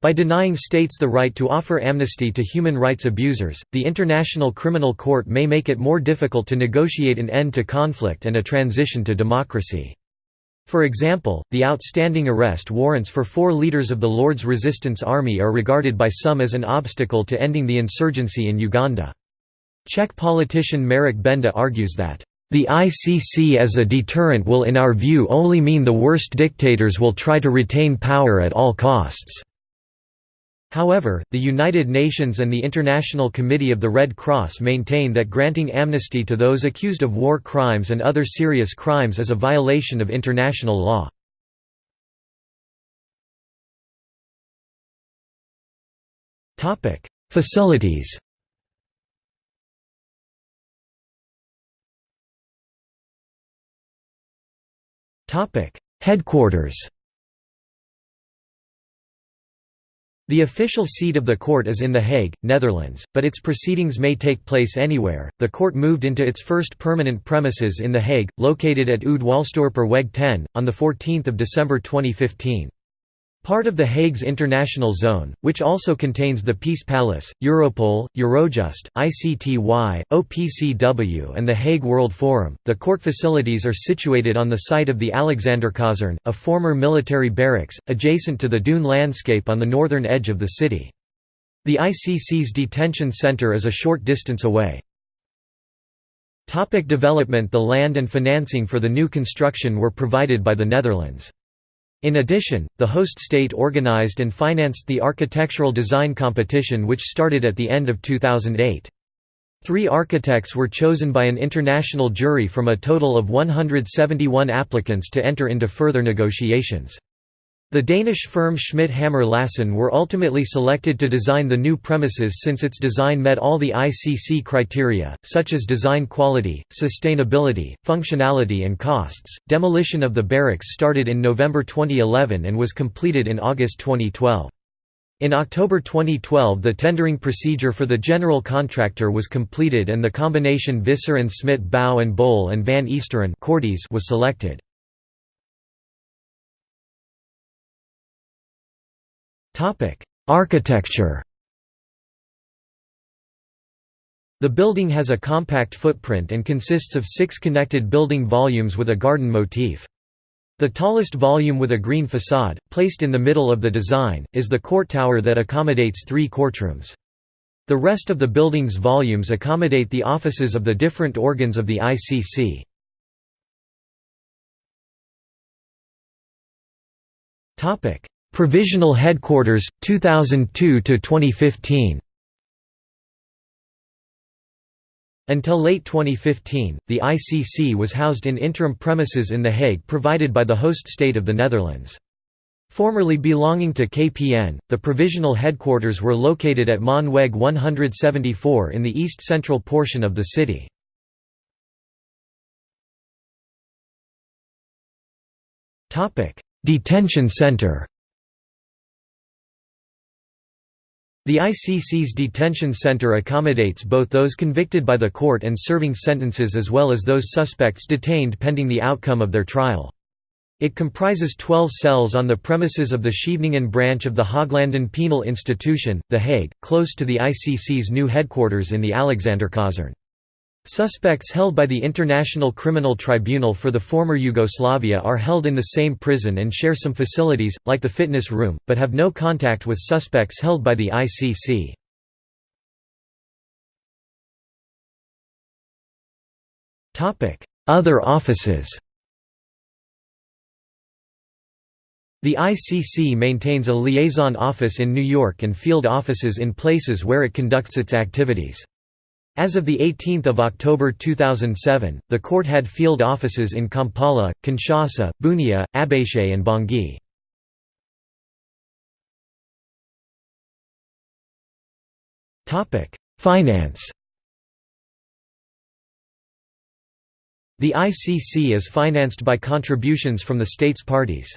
By denying states the right to offer amnesty to human rights abusers, the International Criminal Court may make it more difficult to negotiate an end to conflict and a transition to democracy. For example, the outstanding arrest warrants for four leaders of the Lord's Resistance Army are regarded by some as an obstacle to ending the insurgency in Uganda. Czech politician Marek Benda argues that, "...the ICC as a deterrent will in our view only mean the worst dictators will try to retain power at all costs." However, the United Nations and the International Committee of the Red Cross maintain that granting amnesty to those accused of war crimes and other serious crimes is a violation of international law. Facilities Headquarters The official seat of the court is in The Hague, Netherlands, but its proceedings may take place anywhere. The court moved into its first permanent premises in The Hague, located at Oude Waalsdorperweg 10, on 14 December 2015. Part of The Hague's international zone, which also contains the Peace Palace, Europol, Eurojust, ICTY, OPCW and the Hague World Forum, the court facilities are situated on the site of the Alexanderkazerne, a former military barracks, adjacent to the dune landscape on the northern edge of the city. The ICC's detention center is a short distance away. Topic development The land and financing for the new construction were provided by the Netherlands. In addition, the host state organized and financed the architectural design competition which started at the end of 2008. Three architects were chosen by an international jury from a total of 171 applicants to enter into further negotiations. The Danish firm Schmidt Hammer Lassen were ultimately selected to design the new premises since its design met all the ICC criteria, such as design quality, sustainability, functionality, and costs. Demolition of the barracks started in November 2011 and was completed in August 2012. In October 2012 the tendering procedure for the general contractor was completed and the combination Visser and Smit Bouw and Boele and Van Eesteren was selected. Topic: Architecture. The building has a compact footprint and consists of six connected building volumes with a garden motif. The tallest volume with a green facade, placed in the middle of the design, is the court tower that accommodates three courtrooms. The rest of the building's volumes accommodate the offices of the different organs of the ICC. Provisional Headquarters 2002 to 2015 Until late 2015, the ICC was housed in interim premises in The Hague provided by the host state of the Netherlands. Formerly belonging to KPN, the provisional headquarters were located at Maanweg 174 in the east-central portion of the city. Detention center The ICC's detention center accommodates both those convicted by the court and serving sentences as well as those suspects detained pending the outcome of their trial. It comprises 12 cells on the premises of the Scheveningen branch of the Haaglanden Penal Institution, The Hague, close to the ICC's new headquarters in the Alexanderkazerne. Suspects held by the International Criminal Tribunal for the former Yugoslavia are held in the same prison and share some facilities, like the fitness room, but have no contact with suspects held by the ICC. Other offices The ICC maintains a liaison office in New York and field offices in places where it conducts its activities. As of 18 October 2007, the court had field offices in Kampala, Kinshasa, Bunia, Abéché and Bangui. Finance The ICC is financed by contributions from the states parties.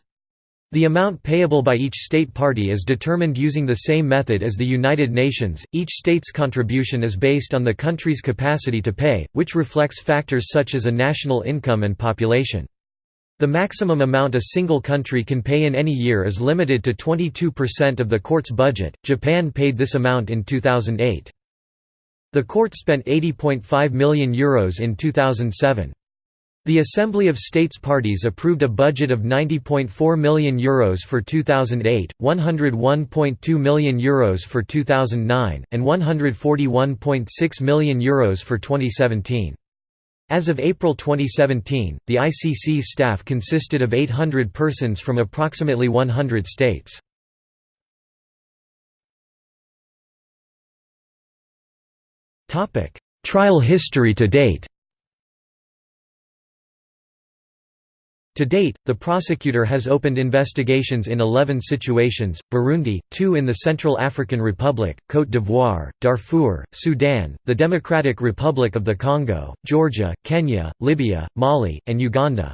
The amount payable by each state party is determined using the same method as the United Nations. Each state's contribution is based on the country's capacity to pay, which reflects factors such as a national income and population. The maximum amount a single country can pay in any year is limited to 22% of the court's budget. Japan paid this amount in 2008. The court spent €80.5 million Euros in 2007. The Assembly of States Parties approved a budget of €90.4 million Euros for 2008, €101.2 million Euros for 2009, and €141.6 million Euros for 2017. As of April 2017, the ICC's staff consisted of 800 persons from approximately 100 states. Trial history to date To date, the prosecutor has opened investigations in 11 situations, Burundi, two in the Central African Republic, Côte d'Ivoire, Darfur, Sudan, the Democratic Republic of the Congo, Georgia, Kenya, Libya, Mali, and Uganda.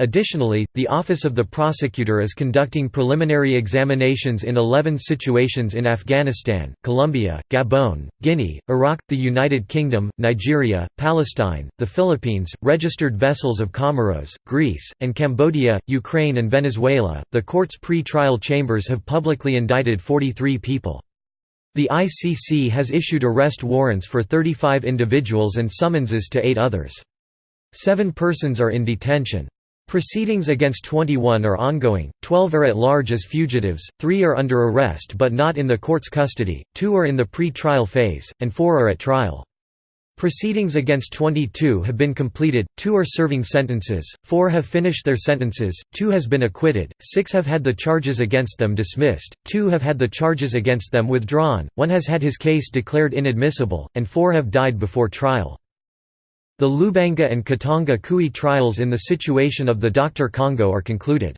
Additionally, the Office of the Prosecutor is conducting preliminary examinations in 11 situations in Afghanistan, Colombia, Gabon, Guinea, Iraq, the United Kingdom, Nigeria, Palestine, the Philippines, registered vessels of Comoros, Greece, and Cambodia, Ukraine, and Venezuela. The court's pre trial chambers have publicly indicted 43 people. The ICC has issued arrest warrants for 35 individuals and summonses to eight others. Seven persons are in detention. Proceedings against 21 are ongoing, 12 are at large as fugitives, 3 are under arrest but not in the court's custody, 2 are in the pre-trial phase, and 4 are at trial. Proceedings against 22 have been completed, 2 are serving sentences, 4 have finished their sentences, 2 has been acquitted, 6 have had the charges against them dismissed, 2 have had the charges against them withdrawn, 1 has had his case declared inadmissible, and 4 have died before trial. The Lubanga and Katanga Chui trials in the situation of the Dr. Congo are concluded.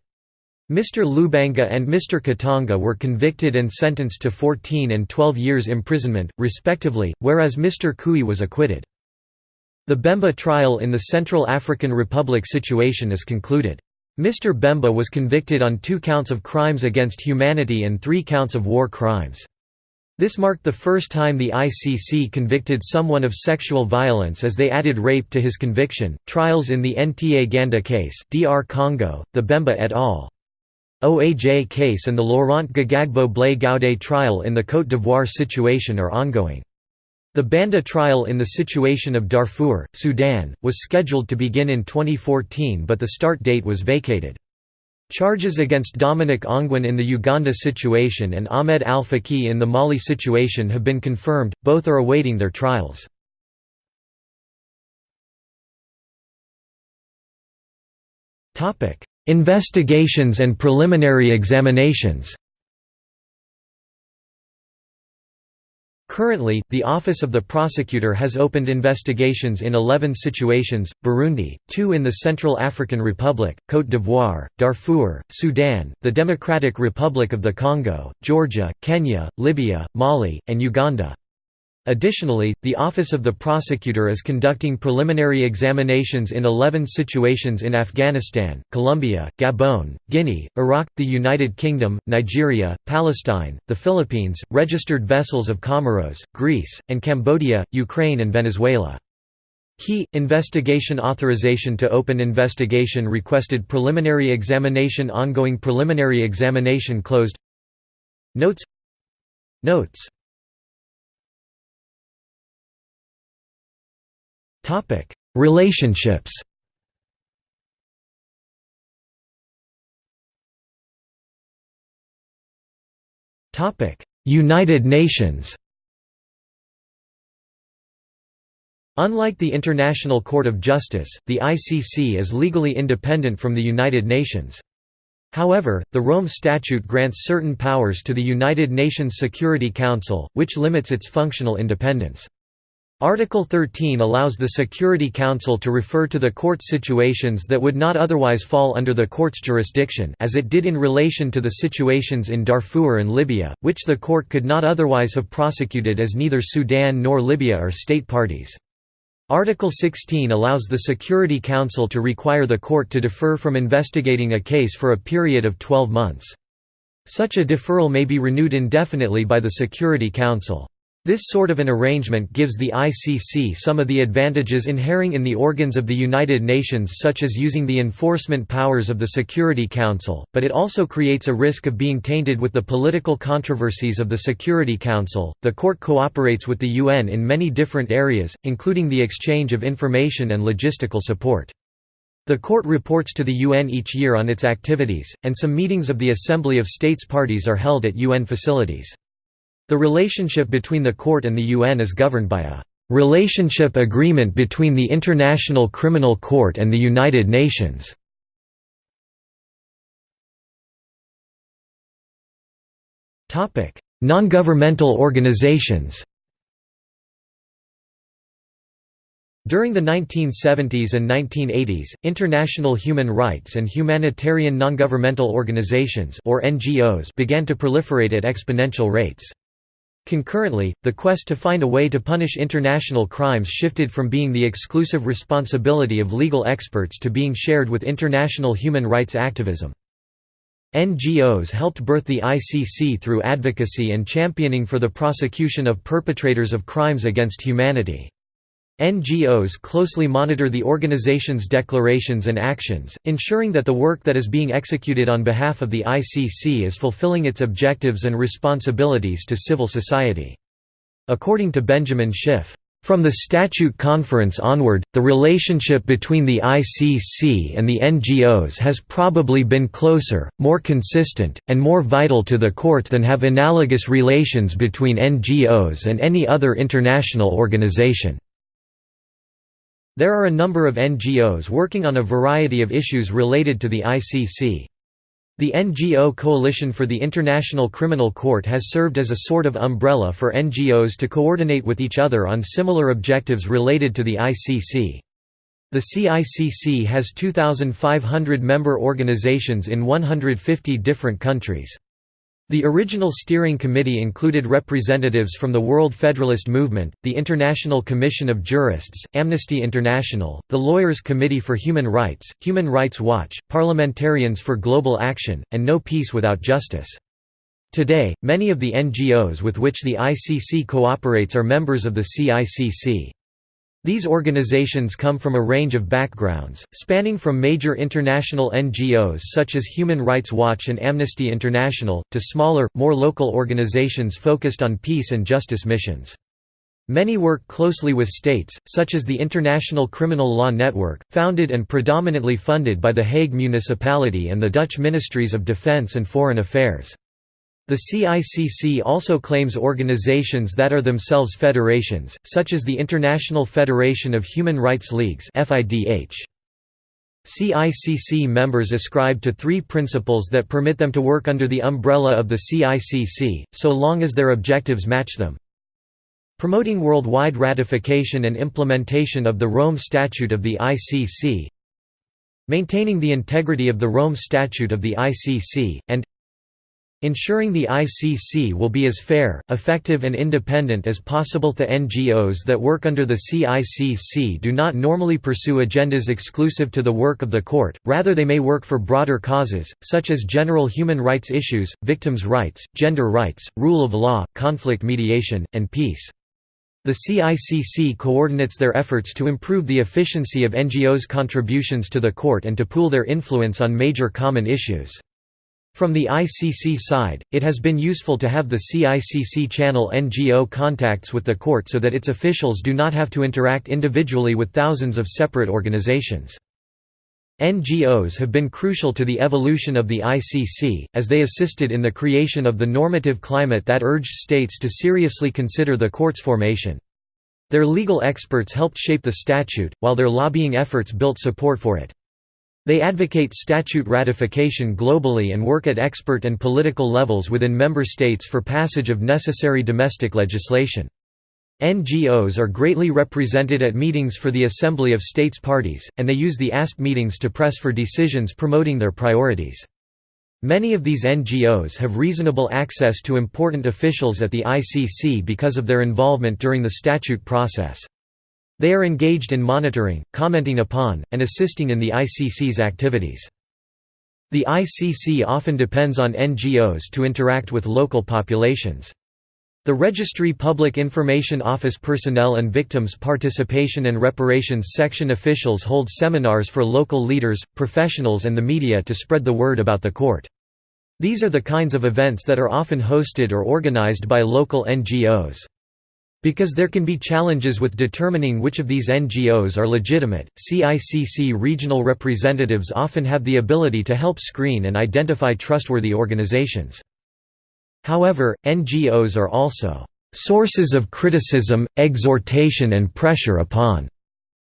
Mr. Lubanga and Mr. Katanga were convicted and sentenced to 14 and 12 years imprisonment, respectively, whereas Mr. Chui was acquitted. The Bemba trial in the Central African Republic situation is concluded. Mr. Bemba was convicted on two counts of crimes against humanity and three counts of war crimes. This marked the first time the ICC convicted someone of sexual violence as they added rape to his conviction. Trials in the Ntaganda case, DR Congo, the Bemba et al. OAJ case and the Laurent Gbagbo Blé Goudé trial in the Côte d'Ivoire situation are ongoing. The Banda trial in the situation of Darfur, Sudan, was scheduled to begin in 2014 but the start date was vacated. Charges against Dominic Ongwen in the Uganda situation and Ahmed al-Faqih in the Mali situation have been confirmed, both are awaiting their trials. Investigations and preliminary examinations Currently, the Office of the Prosecutor has opened investigations in 11 situations, Burundi, two in the Central African Republic, Côte d'Ivoire, Darfur, Sudan, the Democratic Republic of the Congo, Georgia, Kenya, Libya, Mali, and Uganda. Additionally, the Office of the Prosecutor is conducting preliminary examinations in 11 situations in Afghanistan, Colombia, Gabon, Guinea, Iraq, the United Kingdom, Nigeria, Palestine, the Philippines, registered vessels of Comoros, Greece, and Cambodia, Ukraine and Venezuela. Key investigation authorization to open investigation requested preliminary examination ongoing preliminary examination closed. Notes. Notes Topic: Relationships. Topic: United Nations. Unlike the International Court of Justice, the ICC is legally independent from the United Nations. However, the Rome Statute grants certain powers to the United Nations Security Council, which limits its functional independence. Article 13 allows the Security Council to refer to the court situations that would not otherwise fall under the court's jurisdiction as it did in relation to the situations in Darfur and Libya, which the court could not otherwise have prosecuted as neither Sudan nor Libya are state parties. Article 16 allows the Security Council to require the court to defer from investigating a case for a period of 12 months. Such a deferral may be renewed indefinitely by the Security Council. This sort of an arrangement gives the ICC some of the advantages inhering in the organs of the United Nations such as using the enforcement powers of the Security Council, but it also creates a risk of being tainted with the political controversies of the Security Council. The court cooperates with the UN in many different areas, including the exchange of information and logistical support. The court reports to the UN each year on its activities, and some meetings of the Assembly of States Parties are held at UN facilities. The relationship between the court and the UN is governed by a relationship agreement between the International Criminal Court and the United Nations. Topic: Non-governmental organizations During the 1970s and 1980s, international human rights and humanitarian non-governmental organizations or NGOs began to proliferate at exponential rates. Concurrently, the quest to find a way to punish international crimes shifted from being the exclusive responsibility of legal experts to being shared with international human rights activism. NGOs helped birth the ICC through advocacy and championing for the prosecution of perpetrators of crimes against humanity. NGOs closely monitor the organization's declarations and actions, ensuring that the work that is being executed on behalf of the ICC is fulfilling its objectives and responsibilities to civil society. According to Benjamin Schiff, From the Statute Conference onward, the relationship between the ICC and the NGOs has probably been closer, more consistent, and more vital to the Court than have analogous relations between NGOs and any other international organization. There are a number of NGOs working on a variety of issues related to the ICC. The NGO Coalition for the International Criminal Court has served as a sort of umbrella for NGOs to coordinate with each other on similar objectives related to the ICC. The CICC has 2,500 member organizations in 150 different countries. The original steering committee included representatives from the World Federalist Movement, the International Commission of Jurists, Amnesty International, the Lawyers Committee for Human Rights, Human Rights Watch, Parliamentarians for Global Action, and No Peace Without Justice. Today, many of the NGOs with which the ICC cooperates are members of the CICC. These organizations come from a range of backgrounds, spanning from major international NGOs such as Human Rights Watch and Amnesty International, to smaller, more local organizations focused on peace and justice missions. Many work closely with states, such as the International Criminal Law Network, founded and predominantly funded by the Hague Municipality and the Dutch Ministries of Defence and Foreign Affairs. The CICC also claims organizations that are themselves federations, such as the International Federation of Human Rights Leagues CICC members ascribe to three principles that permit them to work under the umbrella of the CICC, so long as their objectives match them. Promoting worldwide ratification and implementation of the Rome Statute of the ICC Maintaining the integrity of the Rome Statute of the ICC, and Ensuring the ICC will be as fair, effective and independent as possible The NGOs that work under the CICC do not normally pursue agendas exclusive to the work of the court, rather they may work for broader causes, such as general human rights issues, victims' rights, gender rights, rule of law, conflict mediation, and peace. The CICC coordinates their efforts to improve the efficiency of NGOs' contributions to the court and to pool their influence on major common issues. From the ICC side, it has been useful to have the CICC channel NGO contacts with the court so that its officials do not have to interact individually with thousands of separate organizations. NGOs have been crucial to the evolution of the ICC, as they assisted in the creation of the normative climate that urged states to seriously consider the court's formation. Their legal experts helped shape the statute, while their lobbying efforts built support for it. They advocate statute ratification globally and work at expert and political levels within member states for passage of necessary domestic legislation. NGOs are greatly represented at meetings for the Assembly of States Parties, and they use the ASP meetings to press for decisions promoting their priorities. Many of these NGOs have reasonable access to important officials at the ICC because of their involvement during the statute process. They are engaged in monitoring, commenting upon, and assisting in the ICC's activities. The ICC often depends on NGOs to interact with local populations. The Registry Public Information Office personnel and Victims Participation and Reparations Section officials hold seminars for local leaders, professionals and the media to spread the word about the court. These are the kinds of events that are often hosted or organized by local NGOs. Because there can be challenges with determining which of these NGOs are legitimate, CICC regional representatives often have the ability to help screen and identify trustworthy organizations. However, NGOs are also sources of criticism, exhortation and pressure upon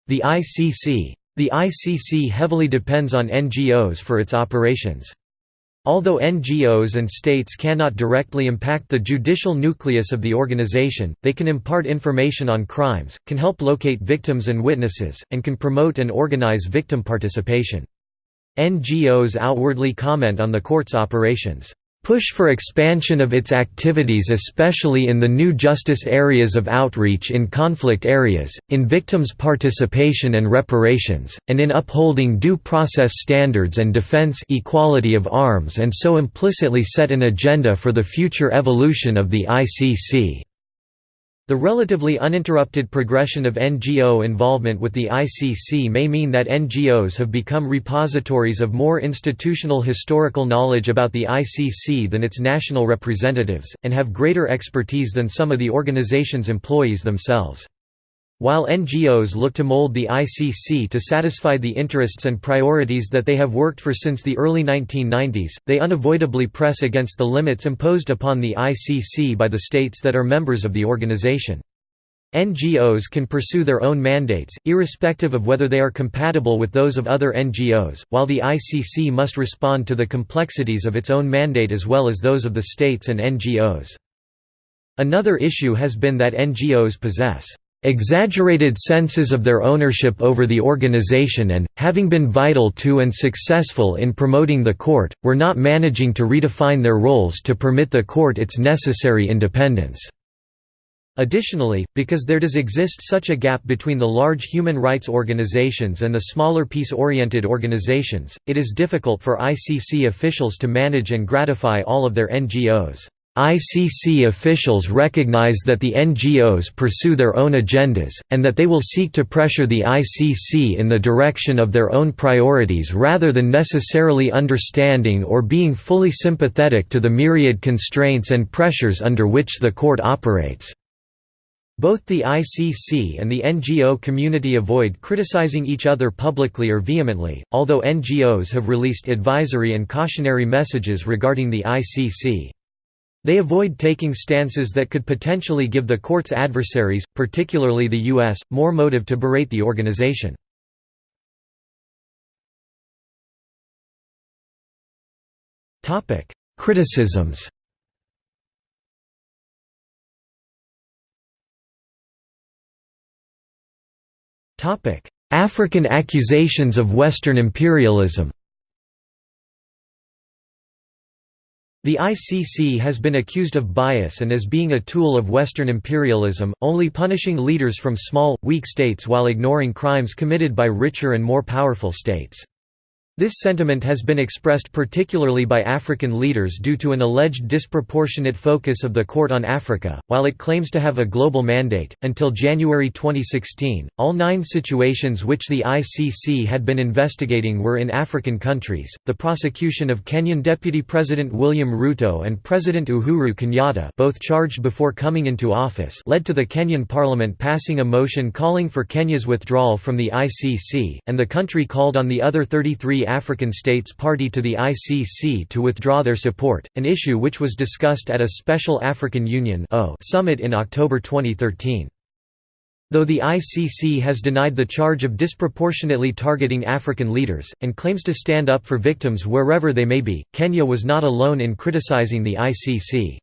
the ICC. The ICC heavily depends on NGOs for its operations. Although NGOs and states cannot directly impact the judicial nucleus of the organization, they can impart information on crimes, can help locate victims and witnesses, and can promote and organize victim participation. NGOs outwardly comment on the court's operations push for expansion of its activities especially in the new justice areas of outreach in conflict areas, in victims' participation and reparations, and in upholding due process standards and defense equality of arms and so implicitly set an agenda for the future evolution of the ICC. The relatively uninterrupted progression of NGO involvement with the ICC may mean that NGOs have become repositories of more institutional historical knowledge about the ICC than its national representatives, and have greater expertise than some of the organization's employees themselves. While NGOs look to mold the ICC to satisfy the interests and priorities that they have worked for since the early 1990s, they unavoidably press against the limits imposed upon the ICC by the states that are members of the organization. NGOs can pursue their own mandates, irrespective of whether they are compatible with those of other NGOs, while the ICC must respond to the complexities of its own mandate as well as those of the states and NGOs. Another issue has been that NGOs possess exaggerated senses of their ownership over the organization and, having been vital to and successful in promoting the court, were not managing to redefine their roles to permit the court its necessary independence. Additionally, because there does exist such a gap between the large human rights organizations and the smaller peace-oriented organizations, it is difficult for ICC officials to manage and gratify all of their NGOs. ICC officials recognize that the NGOs pursue their own agendas, and that they will seek to pressure the ICC in the direction of their own priorities rather than necessarily understanding or being fully sympathetic to the myriad constraints and pressures under which the court operates. Both the ICC and the NGO community avoid criticizing each other publicly or vehemently, although NGOs have released advisory and cautionary messages regarding the ICC. They avoid taking stances that could potentially give the court's adversaries, particularly the U.S., more motive to berate the organization. Criticisms African accusations of Western imperialism The ICC has been accused of bias and as being a tool of Western imperialism, only punishing leaders from small, weak states while ignoring crimes committed by richer and more powerful states. This sentiment has been expressed particularly by African leaders due to an alleged disproportionate focus of the court on Africa, while it claims to have a global mandate. Until January 2016, all nine situations which the ICC had been investigating were in African countries. The prosecution of Kenyan Deputy President William Ruto and President Uhuru Kenyatta, both charged before coming into office, led to the Kenyan parliament passing a motion calling for Kenya's withdrawal from the ICC, and the country called on the other 33 African states party to the ICC to withdraw their support, an issue which was discussed at a special African Union summit in October 2013. Though the ICC has denied the charge of disproportionately targeting African leaders, and claims to stand up for victims wherever they may be, Kenya was not alone in criticizing the ICC.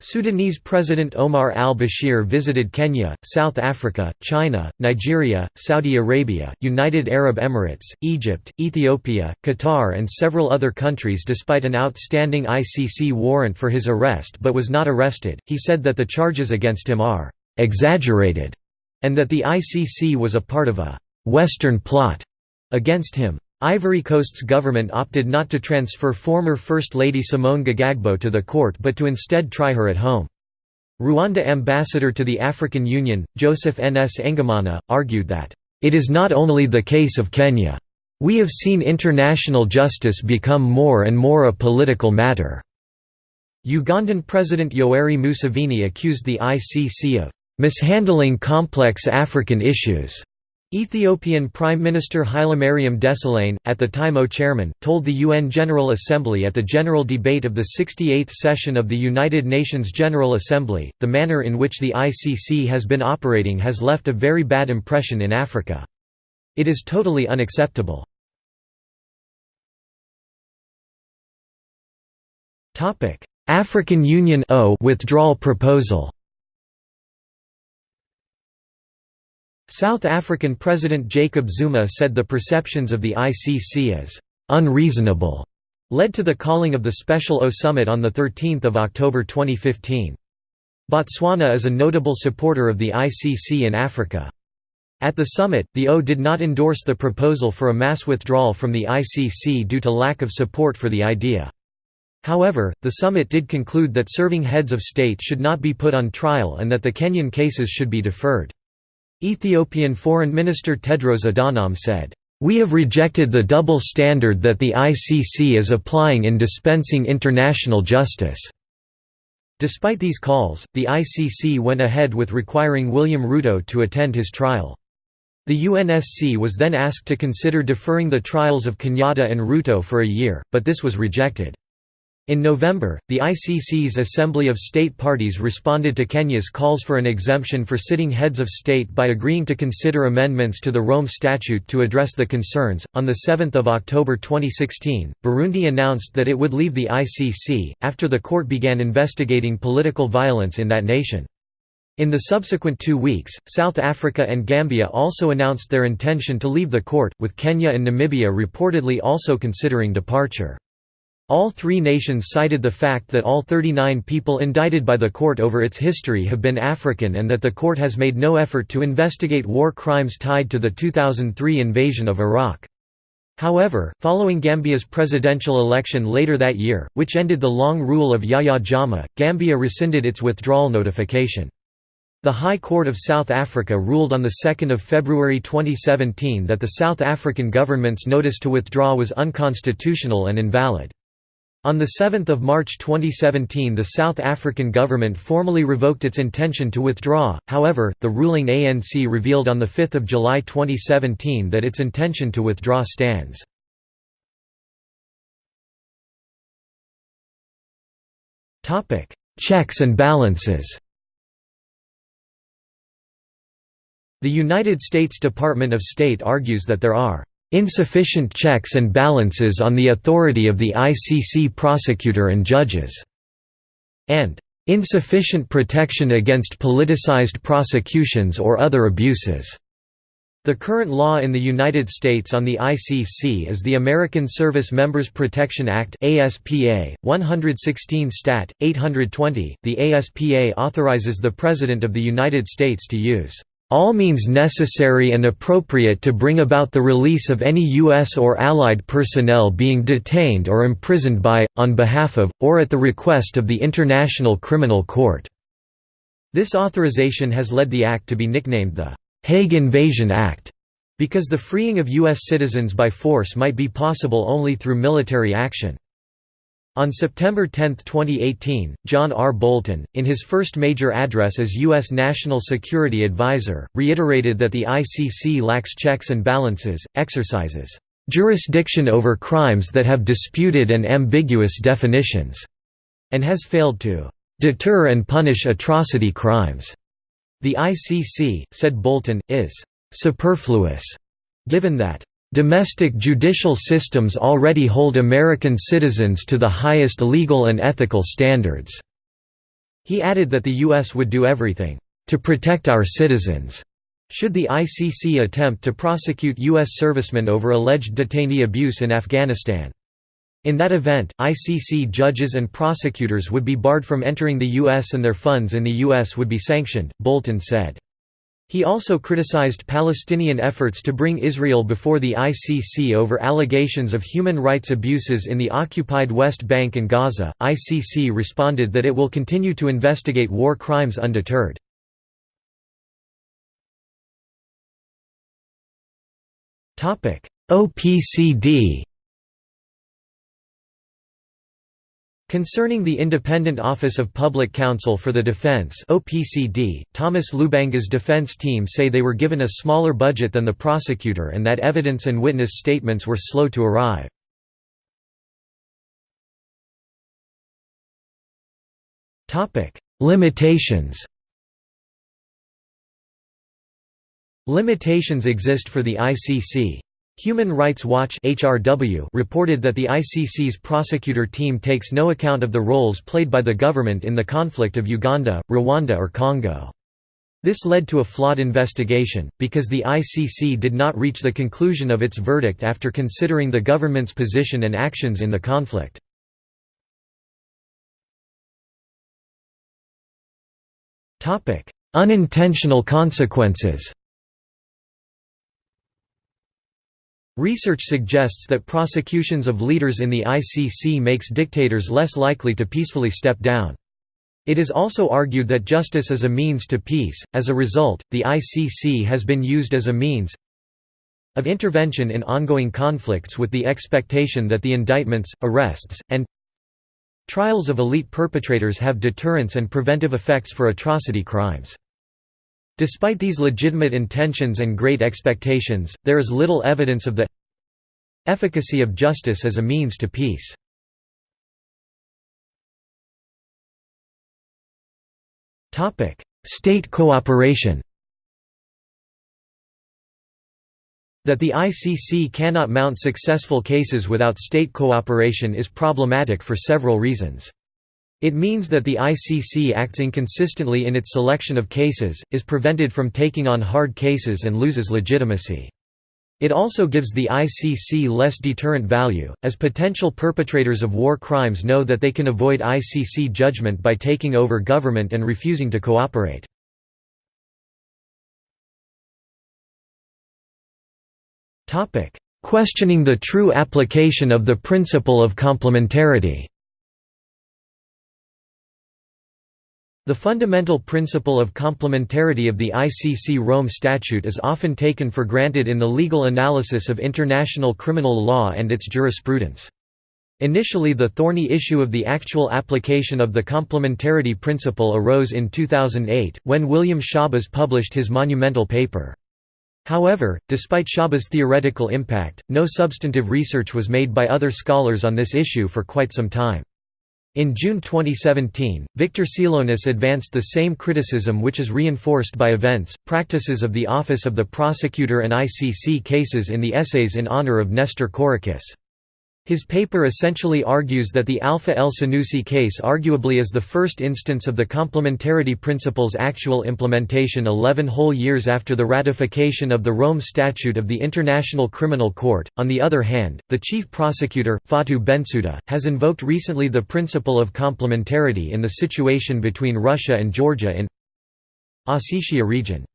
Sudanese President Omar al-Bashir visited Kenya, South Africa, China, Nigeria, Saudi Arabia, United Arab Emirates, Egypt, Ethiopia, Qatar and several other countries despite an outstanding ICC warrant for his arrest but was not arrested. He said that the charges against him are exaggerated and that the ICC was a part of a Western plot against him. Ivory Coast's government opted not to transfer former First Lady Simone Gbagbo to the court but to instead try her at home. Rwanda ambassador to the African Union, Joseph Nsengimana, argued that, "...it is not only the case of Kenya. We have seen international justice become more and more a political matter." Ugandan President Yoweri Museveni accused the ICC of mishandling complex African issues Ethiopian Prime Minister Hailemariam Desalegn, at the time AU-chairman, told the UN General Assembly at the general debate of the 68th session of the United Nations General Assembly, the manner in which the ICC has been operating has left a very bad impression in Africa. It is totally unacceptable. African Union AU withdrawal proposal South African President Jacob Zuma said the perceptions of the ICC as «unreasonable» led to the calling of the Special AU Summit on 13 October 2015. Botswana is a notable supporter of the ICC in Africa. At the summit, the AU did not endorse the proposal for a mass withdrawal from the ICC due to lack of support for the idea. However, the summit did conclude that serving heads of state should not be put on trial and that the Kenyan cases should be deferred. Ethiopian Foreign Minister Tedros Adhanom said, "...we have rejected the double standard that the ICC is applying in dispensing international justice." Despite these calls, the ICC went ahead with requiring William Ruto to attend his trial. The UNSC was then asked to consider deferring the trials of Kenyatta and Ruto for a year, but this was rejected. In November, the ICC's Assembly of State Parties responded to Kenya's calls for an exemption for sitting heads of state by agreeing to consider amendments to the Rome Statute to address the concerns. On the 7th of October 2016, Burundi announced that it would leave the ICC after the court began investigating political violence in that nation. In the subsequent two weeks, South Africa and Gambia also announced their intention to leave the court, with Kenya and Namibia reportedly also considering departure. All three nations cited the fact that all 39 people indicted by the court over its history have been African and that the court has made no effort to investigate war crimes tied to the 2003 invasion of Iraq. However, following Gambia's presidential election later that year, which ended the long rule of Yahya Jammeh, Gambia rescinded its withdrawal notification. The High Court of South Africa ruled on 2 February 2017 that the South African government's notice to withdraw was unconstitutional and invalid. On 7 March 2017 the South African government formally revoked its intention to withdraw, however, the ruling ANC revealed on 5 July 2017 that its intention to withdraw stands. Checks and balances The United States Department of State argues that there are insufficient checks and balances on the authority of the ICC prosecutor and judges, and insufficient protection against politicized prosecutions or other abuses. The current law in the United States on the ICC is the American Service Members Protection Act ASPA, 116 Stat. 820. The ASPA authorizes the President of the United States to use all means necessary and appropriate to bring about the release of any U.S. or Allied personnel being detained or imprisoned by, on behalf of, or at the request of the International Criminal Court." This authorization has led the act to be nicknamed the Hague Invasion Act, because the freeing of U.S. citizens by force might be possible only through military action. On September 10, 2018, John R. Bolton, in his first major address as U.S. National Security Advisor, reiterated that the ICC lacks checks and balances, exercises jurisdiction over crimes that have disputed and ambiguous definitions, and has failed to deter and punish atrocity crimes. The ICC, said Bolton, is superfluous, given that Domestic judicial systems already hold American citizens to the highest legal and ethical standards." He added that the U.S. would do everything, "...to protect our citizens." Should the ICC attempt to prosecute U.S. servicemen over alleged detainee abuse in Afghanistan. In that event, ICC judges and prosecutors would be barred from entering the U.S. and their funds in the U.S. would be sanctioned, Bolton said. He also criticized Palestinian efforts to bring Israel before the ICC over allegations of human rights abuses in the occupied West Bank and Gaza. ICC responded that it will continue to investigate war crimes undeterred. Topic: OPCD Concerning the Independent Office of Public Counsel for the Defense OPCD, Thomas Lubanga's defense team say they were given a smaller budget than the prosecutor and that evidence and witness statements were slow to arrive. Limitations Limitations exist for the ICC. Human Rights Watch HRW reported that the ICC's prosecutor team takes no account of the roles played by the government in the conflict of Uganda, Rwanda or Congo. This led to a flawed investigation, because the ICC did not reach the conclusion of its verdict after considering the government's position and actions in the conflict. Unintentional consequences Research suggests that prosecutions of leaders in the ICC makes dictators less likely to peacefully step down. It is also argued that justice is a means to peace, as a result, the ICC has been used as a means of intervention in ongoing conflicts with the expectation that the indictments, arrests, and Trials of elite perpetrators have deterrence and preventive effects for atrocity crimes. Despite these legitimate intentions and great expectations, there is little evidence of the efficacy of justice as a means to peace. State cooperation That the ICC cannot mount successful cases without state cooperation is problematic for several reasons. It means that the ICC acts inconsistently in its selection of cases, is prevented from taking on hard cases and loses legitimacy. It also gives the ICC less deterrent value, as potential perpetrators of war crimes know that they can avoid ICC judgment by taking over government and refusing to cooperate. Questioning the true application of the principle of complementarity The fundamental principle of complementarity of the ICC Rome Statute is often taken for granted in the legal analysis of international criminal law and its jurisprudence. Initially the thorny issue of the actual application of the complementarity principle arose in 2008, when William Schabas published his monumental paper. However, despite Schabas' theoretical impact, no substantive research was made by other scholars on this issue for quite some time. In June 2017, Victor Tsilonis advanced the same criticism which is reinforced by events, practices of the Office of the Prosecutor and ICC cases in the essays in honor of Nestor Courakis. His paper essentially argues that the Alpha El Senussi case arguably is the first instance of the complementarity principle's actual implementation 11 whole years after the ratification of the Rome Statute of the International Criminal Court. On the other hand, the chief prosecutor, Fatou Bensouda, has invoked recently the principle of complementarity in the situation between Russia and Georgia in Ossetia region.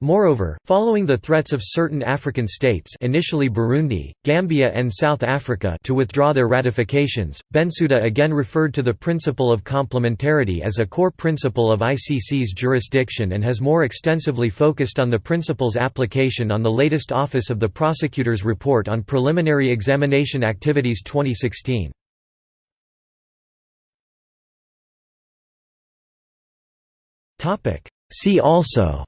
Moreover, following the threats of certain African states initially Burundi, Gambia and South Africa to withdraw their ratifications, Bensouda again referred to the principle of complementarity as a core principle of ICC's jurisdiction and has more extensively focused on the principle's application on the latest Office of the Prosecutor's Report on Preliminary Examination Activities 2016. See also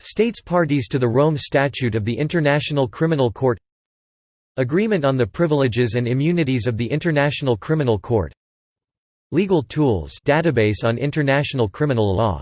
States parties to the Rome Statute of the International Criminal Court Agreement on the Privileges and Immunities of the International Criminal Court Legal Tools database on international criminal law